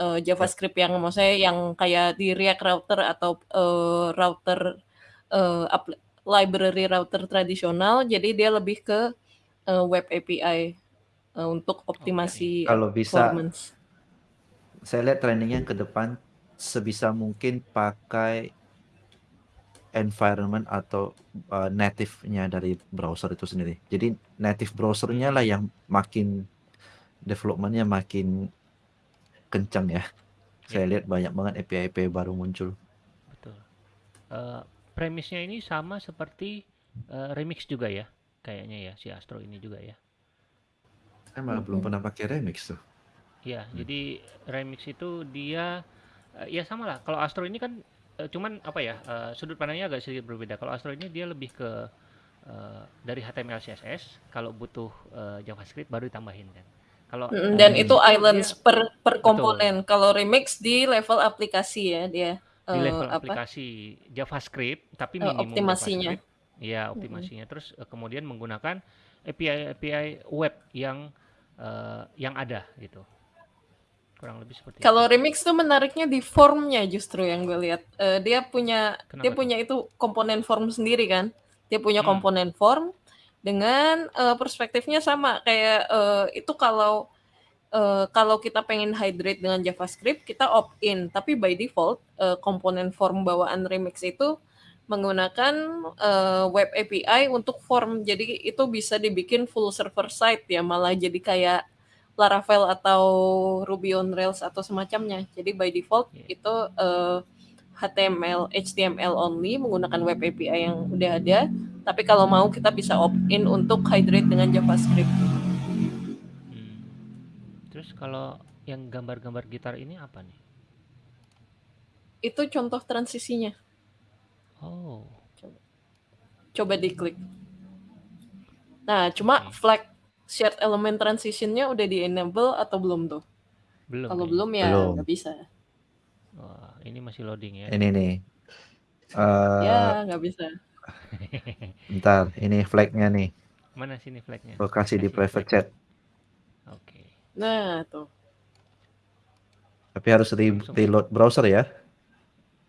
eh, JavaScript yang maksudnya yang kayak di React router atau eh, router apl- library router tradisional jadi dia lebih ke eh, web API eh, untuk optimasi Kalau bisa, performance. saya lihat trendingnya ke depan sebisa mungkin pakai environment atau uh, native-nya dari browser itu sendiri. Jadi native browsernya lah yang makin developmentnya makin kencang ya. Saya Ya. lihat banyak banget API-API baru muncul. Betul. Eh, premisnya ini sama seperti eh, remix juga ya, kayaknya ya si Astro ini juga ya. Saya malah belum Mm-mm. pernah pakai remix tuh. Ya, Hmm. jadi remix itu dia eh, ya sama lah. Kalau Astro ini kan cuman apa ya eh, sudut pandangnya agak sedikit berbeda. Kalau Astro ini dia lebih ke eh, dari HTML CSS. Kalau butuh eh, JavaScript baru ditambahin kan. Kalau Mm, Dan itu islands dia per per betul komponen. Kalau remix di level aplikasi ya dia di eh, level apa aplikasi JavaScript tapi eh, minimum optimasinya. JavaScript. Ya, optimasinya. Terus eh, kemudian menggunakan API API web yang eh, yang ada gitu. Kurang lebih seperti itu. Kalau remix tuh menariknya di formnya justru yang gue lihat. Eh, dia punya dia Kenapa tuh? punya itu komponen form sendiri kan. Dia punya Hmm. komponen form dengan eh, perspektifnya sama kayak eh, itu kalau eh, kalau kita pengen hydrate dengan JavaScript kita opt in. Tapi by default eh, komponen form bawaan remix itu menggunakan eh, web API untuk form. Jadi itu bisa dibikin full server side ya malah jadi kayak Laravel atau Ruby on Rails atau semacamnya. Jadi by default Iya. itu eh, HTML, HTML only menggunakan web API yang udah ada. Tapi kalau mau kita bisa opt-in untuk hydrate dengan JavaScript. Hmm. Terus kalau yang gambar-gambar gitar ini apa nih? Itu contoh transisinya. Oh, Coba, coba diklik. Nah, cuma oke. flag shared element transitionnya udah di enable atau belum tuh? Belum Kalau belum ya Belum. nggak bisa. Wah, ini masih loading ya. Ini nih. Eh, Ya nggak bisa. bentar, ini flag-nya nih. Mana sini flagnya? Gua kasih di private flag. chat. Oke. Nah tuh. Tapi harus re- Langsung. reload browser ya.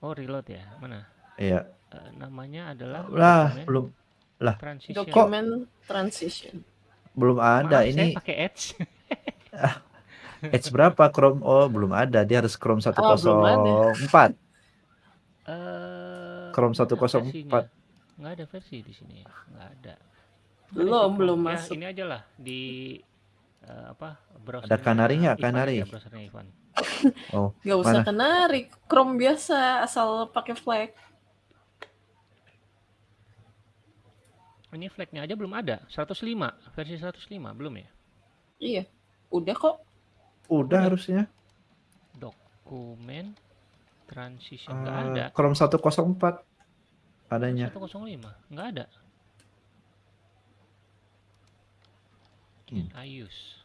Oh, reload ya. Mana? Iya. Eh, namanya adalah Lah, belum lah Document transition. Belum ada Maaf, saya ini pakai Edge. Edge berapa Chrome? Oh, belum ada. Dia harus Chrome Oh, belum ada. 104. Eh, Chrome mana versinya? 104. Nggak ada versi di sini. Nggak ada. Belum, Chrome? belum Ya, masuk. ini aja lah di eh, apa Ada browsernya Canary nggak? Ivan aja. Oh, Gak usah mana? kenari, Chrome biasa asal pakai flag. Ini flagnya aja belum ada. 105, versi 105 belum ya? Iya, udah kok. Udah Udah. harusnya. Dokumen transition nggak Eh, ada. Chrome 104 adanya. 105 nggak ada. Hmm. I use?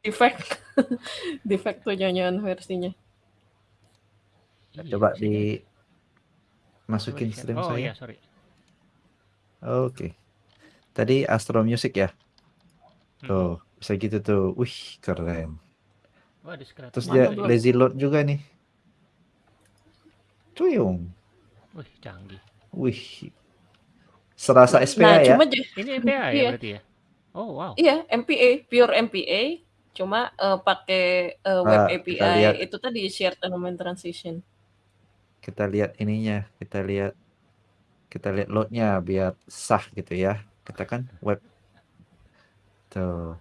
Defect, defect tuh nyanyian versinya. Iya, Coba di masukin stream Oh saya. iya, sorry. Oke. Tadi Astro Music ya. Mhm. Tuh, bisa gitu tuh. Wih, keren. Wah, Terus dia belum? lazy load juga nih. Cuyung. Wih, canggih. Wih. Serasa Nah, SPA ya. cuma j- Ini MPA ya Iya. berarti ya? Oh, wow. iya MPA, pure MPA, cuma eh, pakai eh, web Ah. API itu tadi shared element transition. Kita lihat ininya, kita lihat kita lihat loadnya biar sah gitu ya. Kita kan web tuh.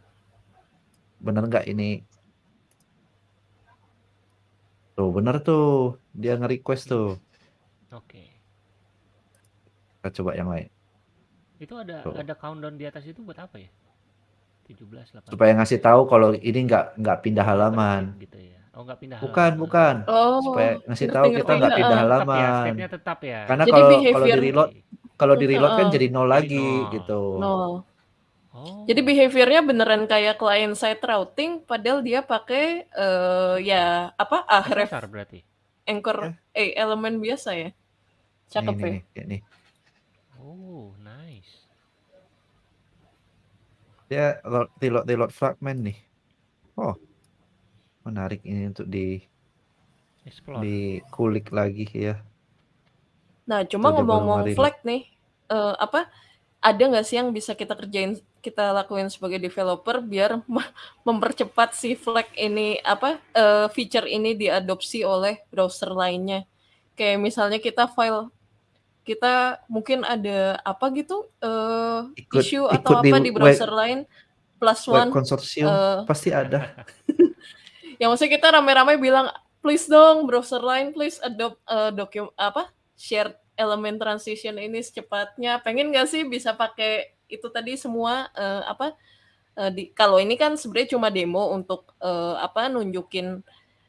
Bener nggak ini? Tuh, bener tuh. Dia nge-request tuh. Oke. Kita coba yang lain. Itu ada Tuh. ada countdown di atas itu buat apa ya? 17, 18. Supaya ngasih tahu kalau ini nggak nggak pindah halaman. gitu ya. Oh, nggak pindah Bukan, halaman. bukan. Oh, Supaya ngasih tahu kita nggak pindah Tetap ya, halaman. state-nya tetap ya. Karena Jadi kalau kalau di reload kalau di reload kan Heeh. jadi nol Jadi lagi nol. gitu. nol. Oh. Jadi behaviornya beneran kayak client side routing, padahal dia pakai eh ya apa ahref Dasar berarti. anchor eh elemen biasa ya. Nih, Cakep nih, ya. nih, kayak nih. Oh, nice. Dia lo- reload reload fragment nih. Oh, menarik ini untuk di Explore. dikulik lagi ya. Nah, cuma ngomong-ngomong flag nih, eh, apa ada nggak sih yang bisa kita kerjain, kita lakuin sebagai developer biar me- mempercepat si flag ini apa eh, feature ini diadopsi oleh browser lainnya? Kayak misalnya kita file kita mungkin ada apa gitu, eee, Ikut issue ikut atau di apa di web browser lain, plus web one, konsorsium eee pasti ada. Ya maksudnya kita rame-rame bilang, "Please dong browser lain please adopt, eee, docu apa, shared element transition ini secepatnya." Pengen nggak sih bisa pakai itu tadi semua, eee, apa, eee, di kalau ini kan sebenarnya cuma demo untuk, eee, apa, nunjukin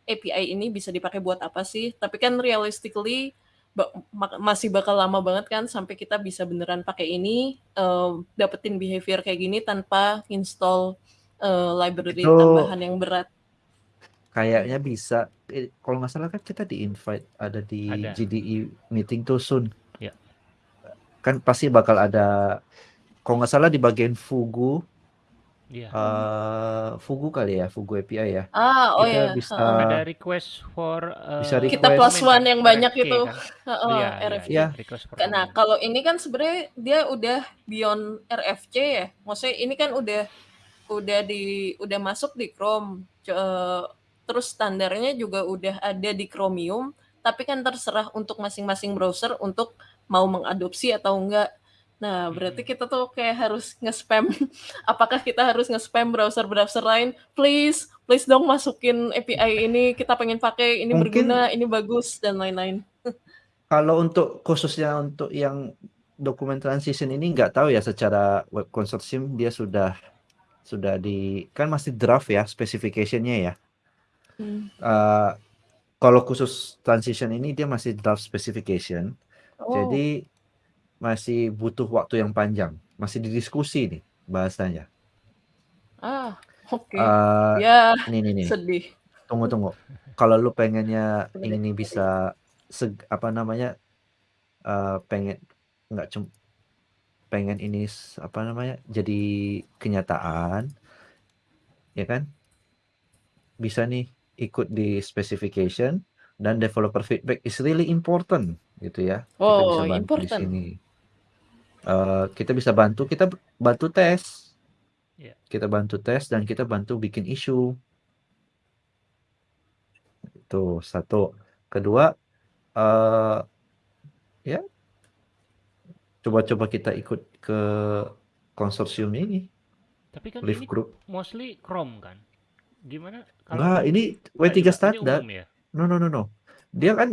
API ini bisa dipakai buat apa sih, tapi kan realistically ba masih bakal lama banget kan sampai kita bisa beneran pakai ini, eee, dapetin behavior kayak gini tanpa install, eee, library Itu tambahan yang berat. Kayaknya bisa, eee, kalau nggak salah kan kita di-invite ada di Ada. GDE meeting tuh soon. Ya. Kan pasti bakal ada kalau nggak salah di bagian Fugu Iya. eee, Fugu kali ya, Fugu API ya. Ah, oh Kita ya, bisa. Ada request for, bisa eee, Kita request plus one yang banyak RFQ itu, kan? heeh, Iya iya RFC. request for Ka nah, kalau ini kan sebenarnya dia udah beyond RFC ya, maksudnya ini kan udah udah di udah masuk di Chrome, terus standarnya juga udah ada di Chromium, tapi kan terserah untuk masing-masing browser untuk mau mengadopsi atau enggak. Nah, berarti Mhm. kita tuh kayak harus nge-spam apakah kita harus nge-spam browser-browser lain, "Please please dong masukin API ini, kita pengen pakai, ini Mungkin berguna, ini bagus," dan lain-lain. kalau untuk khususnya untuk yang dokumen transition ini nggak tahu ya secara web konsorsium dia sudah sudah di kan masih draft ya specification-nya ya. Mmm. Eee, kalau khusus transition ini dia masih draft specification, Oh. jadi masih butuh waktu yang panjang, masih didiskusi nih bahasanya. Ah, oke. Eee, Ya, ini nih nih, sedih. tunggu tunggu, kalau lu pengennya ini bisa seg apa namanya, eee, pengen nggak cum pengen ini apa namanya, jadi kenyataan ya kan, bisa nih ikut di specification dan developer feedback is really important gitu ya. Kita bisa Oh, bantu di important. sini. Eee, kita bisa bantu, kita bantu tes. Iya. Kita bantu tes dan kita bantu bikin issue. Itu satu. Kedua, eee, ya coba-coba kita ikut ke konsorsium ini, Tapi kan Live ini Group. mostly Chrome kan? Gimana Enggak, kalau ini enggak W3 juga? Ini standar. umum ya? No no no no. Dia kan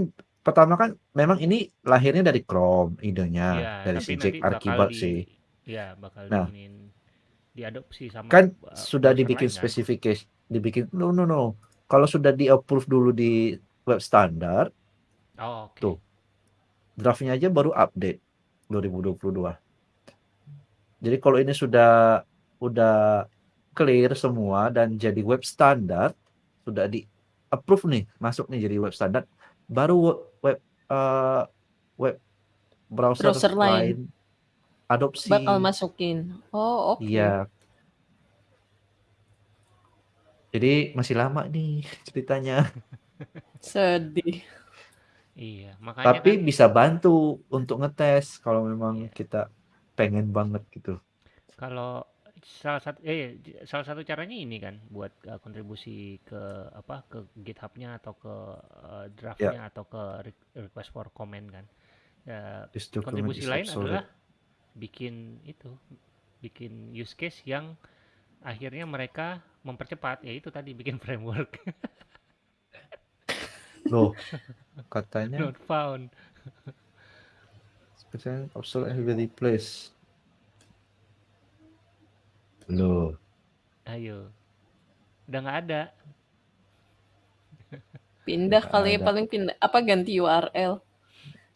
pertama kan memang ini lahirnya dari Chrome idenya, Iya, dari si Jack Archibald di sih. iya, bakal Nah diadopsi sama, kan eee, sudah dibikin lain kan? specification dibikin no no no. Kalau sudah di-approve dulu di web standar Oh, oke. tuh, draft-nya aja baru update 2022. Jadi kalau ini sudah udah clear semua dan jadi web standar, sudah di-approve nih, masuk nih jadi web standar, baru we web eee, web browser Browser lain. lain adopsi. Bakal masukin. Oh, oke. Iya. Jadi masih lama nih ceritanya. Sedih. Iya, makanya Tapi kan bisa bantu untuk ngetes kalau memang Iya. kita pengen banget gitu. Kalau salah satu eh, salah satu caranya ini kan buat, eee, kontribusi ke apa, ke GitHub-nya atau ke, Ya. draft-nya atau ke re request for comment kan. Ya, document kontribusi lain adalah bikin itu, bikin use case yang akhirnya mereka mempercepat, ya itu tadi bikin framework. Loh, katanya Not found. Sekarang obsolete and replace. Loh. Ayo. Udah nggak ada. Pindah kali ya, ada. paling pindah apa, ganti URL.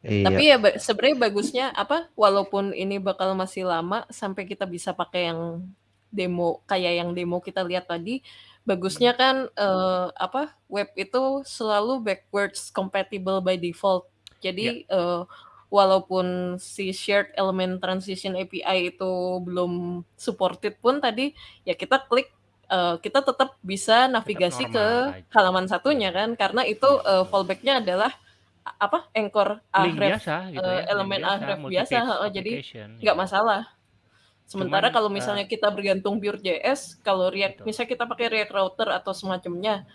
Tapi Iya. ya ba sebenarnya bagusnya apa, walaupun ini bakal masih lama sampai kita bisa pakai yang demo kayak yang demo kita lihat tadi, bagusnya kan, eee, apa, web itu selalu backwards compatible by default. Ya. Jadi, eee, walaupun si shared element transition API itu belum supported pun tadi, ya kita klik, eee, kita tetap bisa Tetap navigasi ke normal aja. halaman satunya kan, karena itu, betul. fallback-nya adalah apa, anchor Link href, biasa gitu eee, ya, elemen biasa, href biasa jadi nggak iya. masalah. Sementara Cuman, kalau misalnya kita bergantung pure JS, kalau React Betul. misalnya kita pakai React Router atau semacamnya,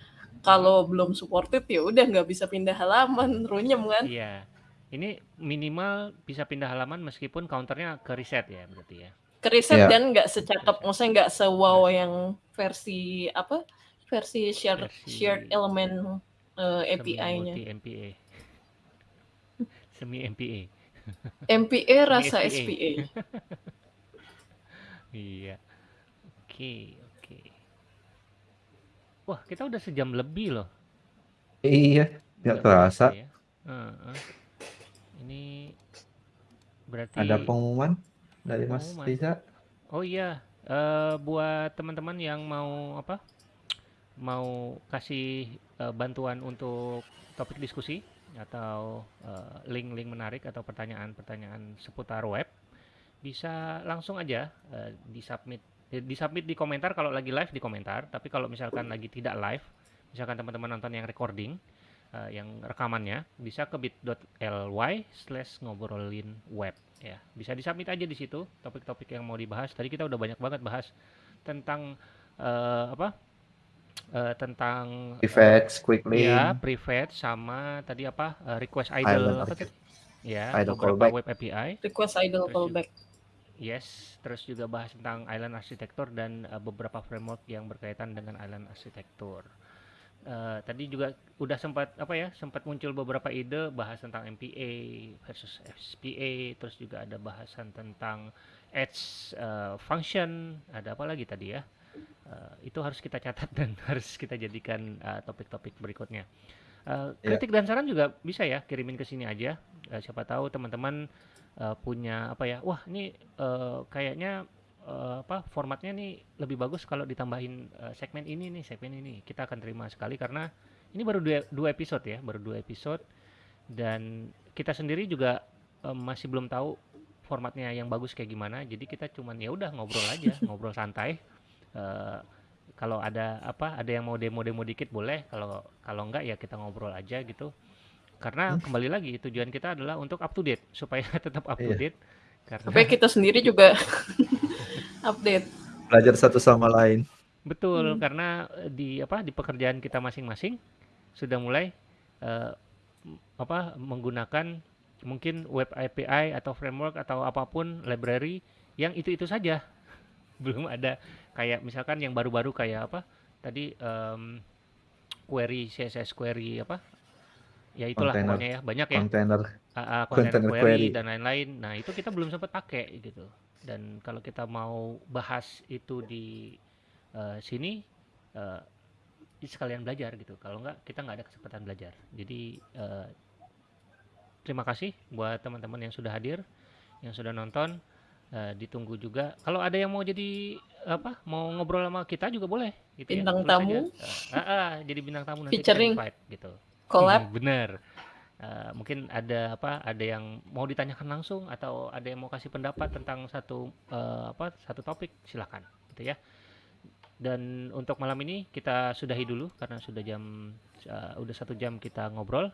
kalau belum supported ya udah nggak bisa pindah halaman, runyem kan. Iya. Ini minimal bisa pindah halaman meskipun counternya ke reset ya berarti ya. Keriset Iya. dan nggak secakep, maksudnya nggak sewow yang versi apa? Versi shared Versi shared element eh, semi API-nya. MPA. Semi MPA. MPA rasa SPA. SPA. Iya. Oke, oke. Wah, kita udah sejam lebih loh. Iya, nggak terasa. ya. Heeh. Ini berarti Ada pengumuman dari Mas. Riza. Oh iya, eh, buat teman-teman yang mau apa? Mau kasih eh, bantuan untuk topik diskusi atau eh, link-link menarik atau pertanyaan-pertanyaan seputar web, bisa langsung aja eh, disubmit disubmit di komentar kalau lagi live di komentar, tapi kalau misalkan lagi tidak live, misalkan teman-teman nonton yang recording, eh, yang rekamannya, bisa ke bit.ly slash ngobrolin web ya. Bisa disubmit aja di situ topik-topik yang mau dibahas. Tadi kita udah banyak banget bahas tentang eh, apa Eh, tentang Prefetch, quick link, ya private sama tadi apa eh, request idle Island apa ya idle beberapa callback. web API. Request idle Terus callback. yes terus juga bahas tentang island architecture dan eh, beberapa framework yang berkaitan dengan island architecture Eh, tadi juga udah sempat apa ya sempat muncul beberapa ide bahas tentang MPA versus SPA terus juga ada bahasan tentang edge eh, function ada apa lagi tadi ya? Eh, itu harus kita catat dan harus kita jadikan eh, topik-topik berikutnya. Eh, Iya. kritik dan saran juga bisa ya kirimin ke sini aja. Eh, siapa tahu teman-teman eh, punya apa ya wah ini eh, kayaknya eh, apa formatnya nih lebih bagus kalau ditambahin eh, segmen ini nih segmen ini. Kita akan terima sekali karena ini baru dua, dua episode ya baru dua episode. Dan kita sendiri juga eh, masih belum tahu formatnya yang bagus kayak gimana. Jadi kita cuman ya udah ngobrol aja ngobrol santai. Eh, kalau ada apa ada yang mau demo-demo dikit boleh. Kalau kalau enggak ya kita ngobrol aja gitu. Karena kembali lagi tujuan kita adalah untuk up to date supaya tetap up to Iya. date. Karena Supaya kita sendiri juga update. Belajar satu sama lain. Betul, Hmm. karena di apa di pekerjaan kita masing-masing sudah mulai eh, m- apa menggunakan mungkin web API atau framework atau apa pun library yang itu-itu saja. Belum ada kayak misalkan yang baru-baru kayak apa? Tadi em, query CSS query apa? Ya itulah Container. pokoknya ya, banyak ya. Kontainer. Ah, ah, container Container query, query. dan lain-lain. Nah, itu kita belum sempat pakai gitu. Dan kalau kita mau bahas itu di eh, sini eh, sekalian belajar gitu. Kalau enggak kita nggak ada kesempatan belajar. Jadi eh, terima kasih buat teman-teman yang sudah hadir, yang sudah nonton. Eh, ditunggu juga. Kalau ada yang mau jadi apa? Mau ngobrol sama kita juga boleh gitu ya. Bintang aja. tamu. Eh, ah, ah, jadi bintang tamu nanti kita Featuring. invite gitu. Collab. Hmm, bener. Eh, mungkin ada apa? Ada yang mau ditanyakan langsung atau ada yang mau kasih pendapat tentang satu eh, apa? Satu topik, silakan, gitu ya. Dan untuk malam ini kita sudahi dulu karena sudah jam eh, udah satu jam kita ngobrol.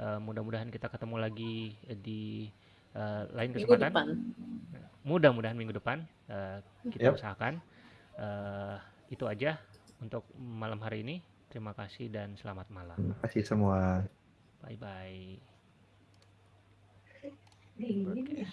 Eh, mudah-mudahan kita ketemu lagi di eh, lain Minggu kesempatan. depan. Mudah-mudahan minggu depan eh, kita Yap. usahakan. Eh, itu aja untuk malam hari ini. Terima kasih dan selamat malam. Terima kasih semua. Bye-bye. Burgers.